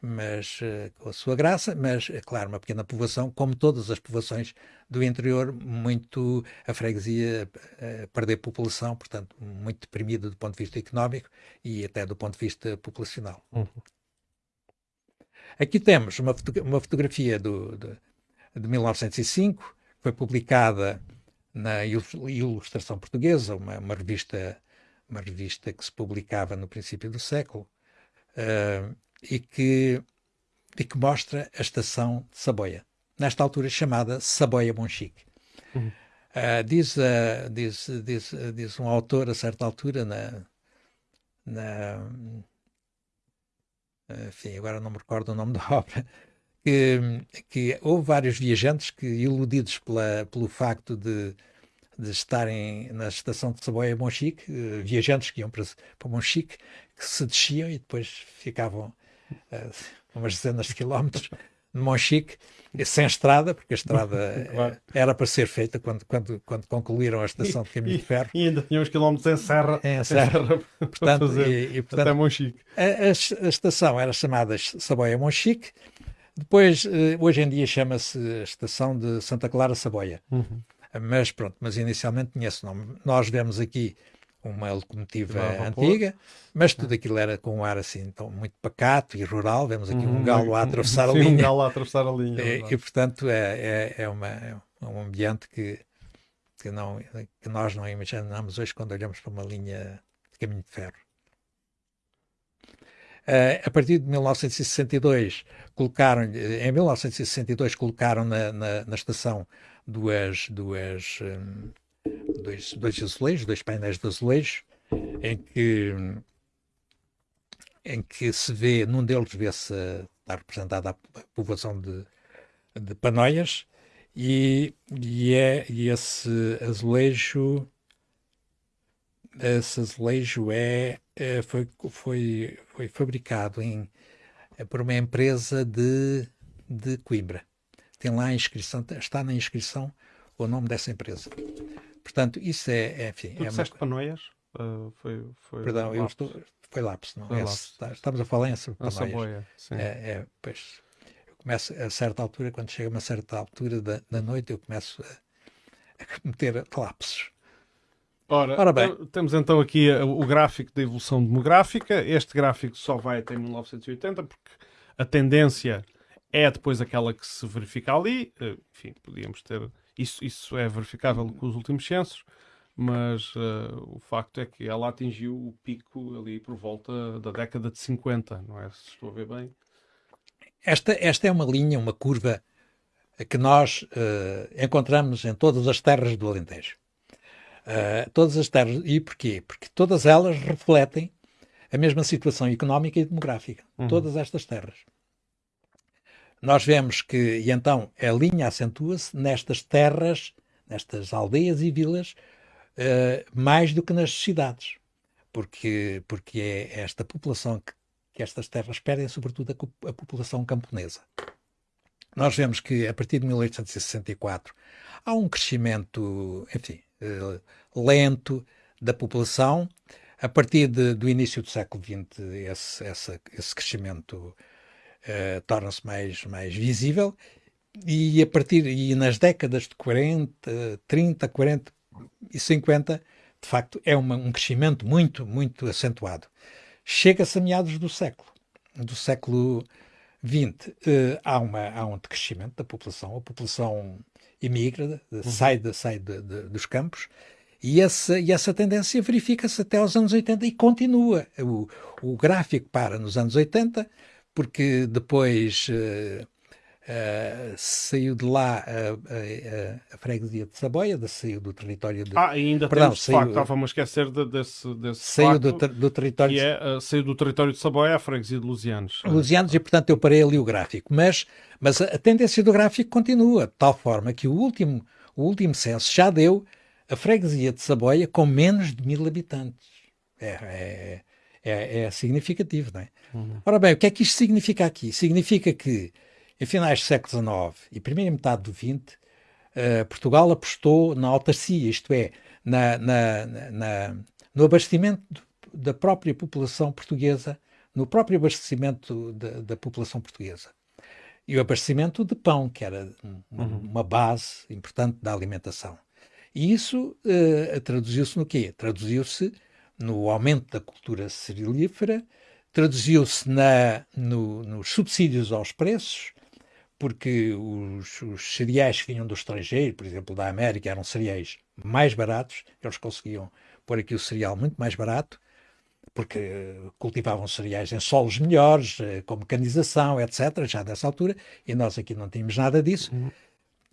mas uh, com a sua graça, mas é claro, uma pequena povoação, como todas as povoações do interior, muito a freguesia uh, perder população, portanto, muito deprimida do ponto de vista económico e até do ponto de vista populacional. Uhum. Aqui temos uma, foto uma fotografia do, de, de 1905, foi publicada na Ilustração Portuguesa, uma, uma, revista, uma revista que se publicava no princípio do século. Uh, e que, e que mostra a estação de Saboia, nesta altura chamada Saboia Monchique. Uhum. Uh, diz, uh, diz, diz, diz um autor a certa altura na, na enfim, agora não me recordo o nome da obra, que, que houve vários viajantes que, iludidos pela, pelo facto de, de estarem na estação de Saboia Monchique, uh, viajantes que iam para, para Monchique, que se desciam e depois ficavam uh, umas dezenas de quilómetros de Monchique, sem estrada, porque a estrada claro. era para ser feita quando, quando, quando concluíram a estação de caminho de ferro. E, ainda tinha uns quilómetros em serra, em serra, serra portanto, fazer, e, e, portanto, até Monchique. A, a, a, estação era chamada Saboia Monchique, depois, eh, hoje em dia chama-se a estação de Santa Clara Saboia. Uhum. Mas pronto, mas inicialmente tinha esse nome. Nós vemos aqui uma locomotiva antiga, mas tudo aquilo era com um ar assim então, muito pacato e rural. Vemos aqui uhum, um galo a atravessar a linha. Um galo a atravessar a linha. E, e portanto é, é, é, uma, é um ambiente que, que, não, que nós não imaginamos hoje quando olhamos para uma linha de caminho de ferro. Uh, a partir de 1962, colocaram, em 1962 colocaram na, na, na estação duas, duas um, dois, dois azulejos, dois painéis de azulejos, em que, em que se vê, num deles vê-se, está representada a povoação de, de Panóias, e, e, é, e esse azulejo esse azulejo é, foi, foi, foi fabricado em, é por uma empresa de, de Coimbra. Tem lá a inscrição, está na inscrição o nome dessa empresa. Portanto, isso é, é enfim... Tu é disseste uma... Panoias? Uh, foi, foi Perdão, eu estou... Foi lápis, não foi é? Lápis. Estamos a falar em Panoias. Saboia, sim. É, é, pois, eu começo a certa altura, quando chega a uma certa altura da, da noite, eu começo a, a cometer lapsos. Ora, Ora bem. temos então aqui o gráfico da evolução demográfica. Este gráfico só vai até 1980, porque a tendência é depois aquela que se verifica ali. Eh, enfim, podíamos ter isso, isso é verificável com os últimos censos, mas uh, o facto é que ela atingiu o pico ali por volta da década de 50, não é? Se estou a ver bem. Esta, esta é uma linha, uma curva que nós uh, encontramos em todas as terras do Alentejo. Uh, todas as terras. E porquê? Porque todas elas refletem a mesma situação económica e demográfica. Uhum. Todas estas terras nós vemos que, e então, a linha acentua-se nestas terras, nestas aldeias e vilas, uh, mais do que nas cidades, porque, porque é esta população que, que estas terras perdem, sobretudo a, a, população camponesa. Nós vemos que, a partir de 1864, há um crescimento, enfim, uh, lento da população. A partir de, do início do século XX, esse, esse, esse crescimento uh, torna-se mais, mais visível e a partir e nas décadas de 40, 30, 40 e 50, de facto, é uma, um crescimento muito, muito acentuado. Chega-se a meados do século, do século XX, uh, há, uma, há um decrescimento da população, a população emigra, uhum. sai, de, sai de, de, dos campos E essa, e essa tendência verifica-se até aos anos 80 e continua. O, o gráfico para nos anos 80, porque depois uh, uh, saiu de lá a, a, a, freguesia de Saboia, de, saiu do território de. Ah, ainda Perdão, temos, saiu, de facto, estava a esquecer de, desse, desse. Saiu do, do, território. Que é, uh, saiu do território de Saboia à freguesia de Lusianos. Lusianos, e portanto eu parei ali o gráfico. Mas, mas a, a tendência do gráfico continua, de tal forma que o último, o último censo já deu a freguesia de Saboia com menos de mil habitantes. É, é, é, é significativo, não é? Uhum. Ora bem, o que é que isto significa aqui? Significa que, em finais do século XIX e primeira metade do XX, uh, eh, Portugal apostou na autarcia, isto é, na, na, na, no abastecimento da própria população portuguesa, no próprio abastecimento da, da população portuguesa. E o abastecimento de pão, que era uma, uhum. uma base importante da alimentação. E isso uh, traduziu-se no quê? Traduziu-se no aumento da cultura cerealífera, traduziu-se no, nos subsídios aos preços, porque os, os, cereais que vinham do estrangeiro, por exemplo, da América, eram cereais mais baratos, eles conseguiam pôr aqui o cereal muito mais barato, porque cultivavam cereais em solos melhores, eh, com mecanização, etc., já dessa altura, e nós aqui não tínhamos nada disso. Uhum.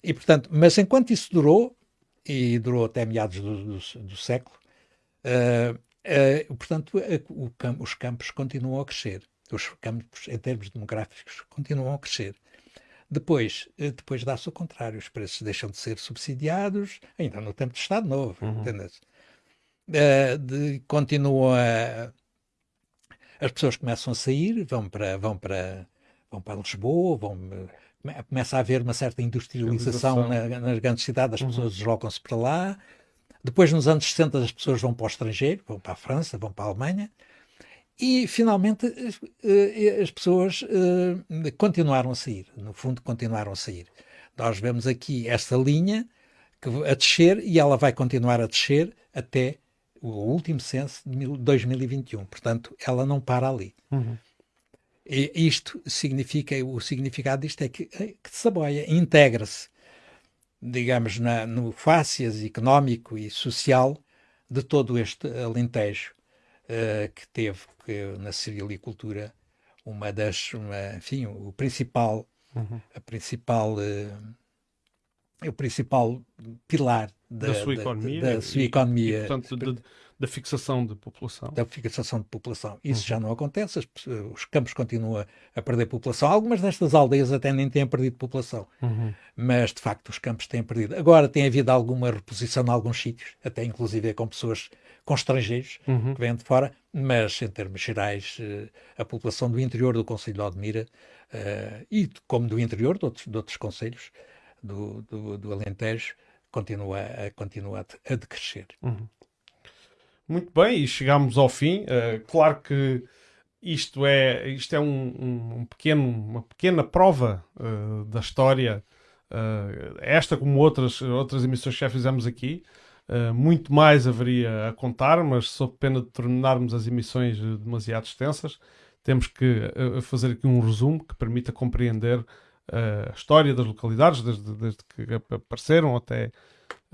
E, portanto, mas enquanto isso durou, e durou até meados do, do, do século, uh, uh, portanto, uh, campo, os campos continuam a crescer. Os campos, em termos demográficos, continuam a crescer. Depois, depois dá-se o contrário, os preços deixam de ser subsidiados, ainda no tempo do Estado Novo, uhum. de, continuam a, as pessoas começam a sair, vão para, vão para, vão para Lisboa, vão começa a haver uma certa industrialização na, nas grandes cidades, as uhum. pessoas deslocam-se para lá. Depois, nos anos 60, as pessoas vão para o estrangeiro, vão para a França, vão para a Alemanha. E, finalmente, eh, as pessoas eh, continuaram a sair. No fundo, continuaram a sair. Nós vemos aqui esta linha a descer e ela vai continuar a descer até o último censo de 2021. Portanto, ela não para ali. Uhum. E isto significa, o significado disto é que, eh, que Saboia integra-se, digamos, na, no fácias económico e social de todo este Alentejo, uh, que teve que, na cerealicultura uma das, uma, enfim, o principal, uhum. a principal, uh, o principal pilar da, da sua economia, da, da sua economia. E, portanto, de, da fixação de população. Da fixação de população. Isso uhum. já não acontece, os campos continuam a perder população. Algumas destas aldeias até nem têm perdido população, uhum. mas de facto os campos têm perdido. Agora tem havido alguma reposição em alguns sítios, até inclusive com pessoas, com estrangeiros uhum. que vêm de fora, mas em termos gerais, eh, a população do interior do Conselho de Odmira uh, e como do interior de outros, de outros conselhos do, do, do Alentejo continua, a, continua a decrescer. Uhum. Muito bem, e chegamos ao fim. Uh, claro que isto é, isto é um, um pequeno, uma pequena prova uh, da história, uh, esta como outras, outras emissões que já fizemos aqui. Muito mais haveria a contar, mas sob pena de tornarmos as emissões demasiado extensas, temos que fazer aqui um resumo que permita compreender a história das localidades, desde, desde que apareceram até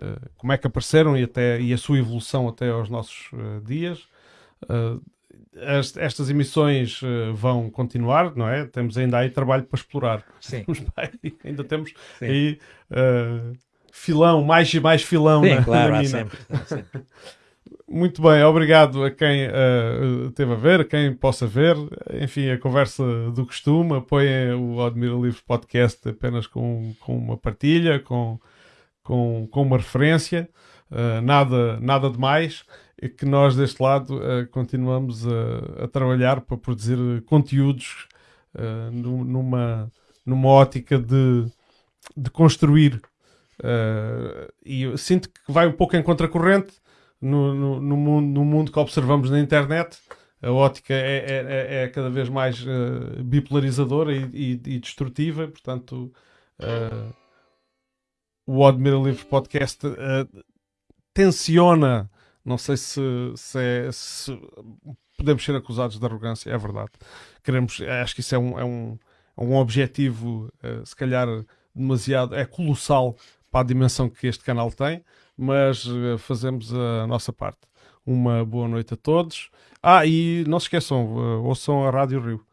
uh, como é que apareceram e, até, e a sua evolução até aos nossos uh, dias. Uh, as, estas emissões vão continuar, não é? Temos ainda aí trabalho para explorar. Sim. ainda temos Sim. aí filão, mais e mais filão Sim, na, claro, na mina. Sempre, sempre. Muito bem, obrigado a quem uh, teve a ver, a quem possa ver. Enfim, a conversa do costume. Apoiem o Admira Livros Podcast apenas com, com uma partilha, com, com, com uma referência, uh, nada, nada de mais. E que nós, deste lado, uh, continuamos a, a, trabalhar para produzir conteúdos numa, numa ótica de, de construir. E eu sinto que vai um pouco em contracorrente no, no, no, mundo, no mundo que observamos na internet, a ótica é, é, é, é cada vez mais uh, bipolarizadora e, e, e, destrutiva, portanto, uh, o Admira Livros Podcast uh, tensiona, não sei se, se, é, se, podemos ser acusados de arrogância, é verdade. Queremos, acho que isso é um, é um, é um objetivo, se calhar, demasiado, é colossal para a dimensão que este canal tem mas uh, fazemos a nossa parte. Uma boa noite a todos. Ah, e não se esqueçam, uh, ouçam a Rádio Rio.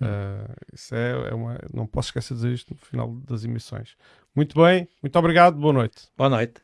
Uh, isso é, é, uma. Não posso esquecer de dizer isto no final das emissões. Muito bem, muito obrigado, boa noite. Boa noite.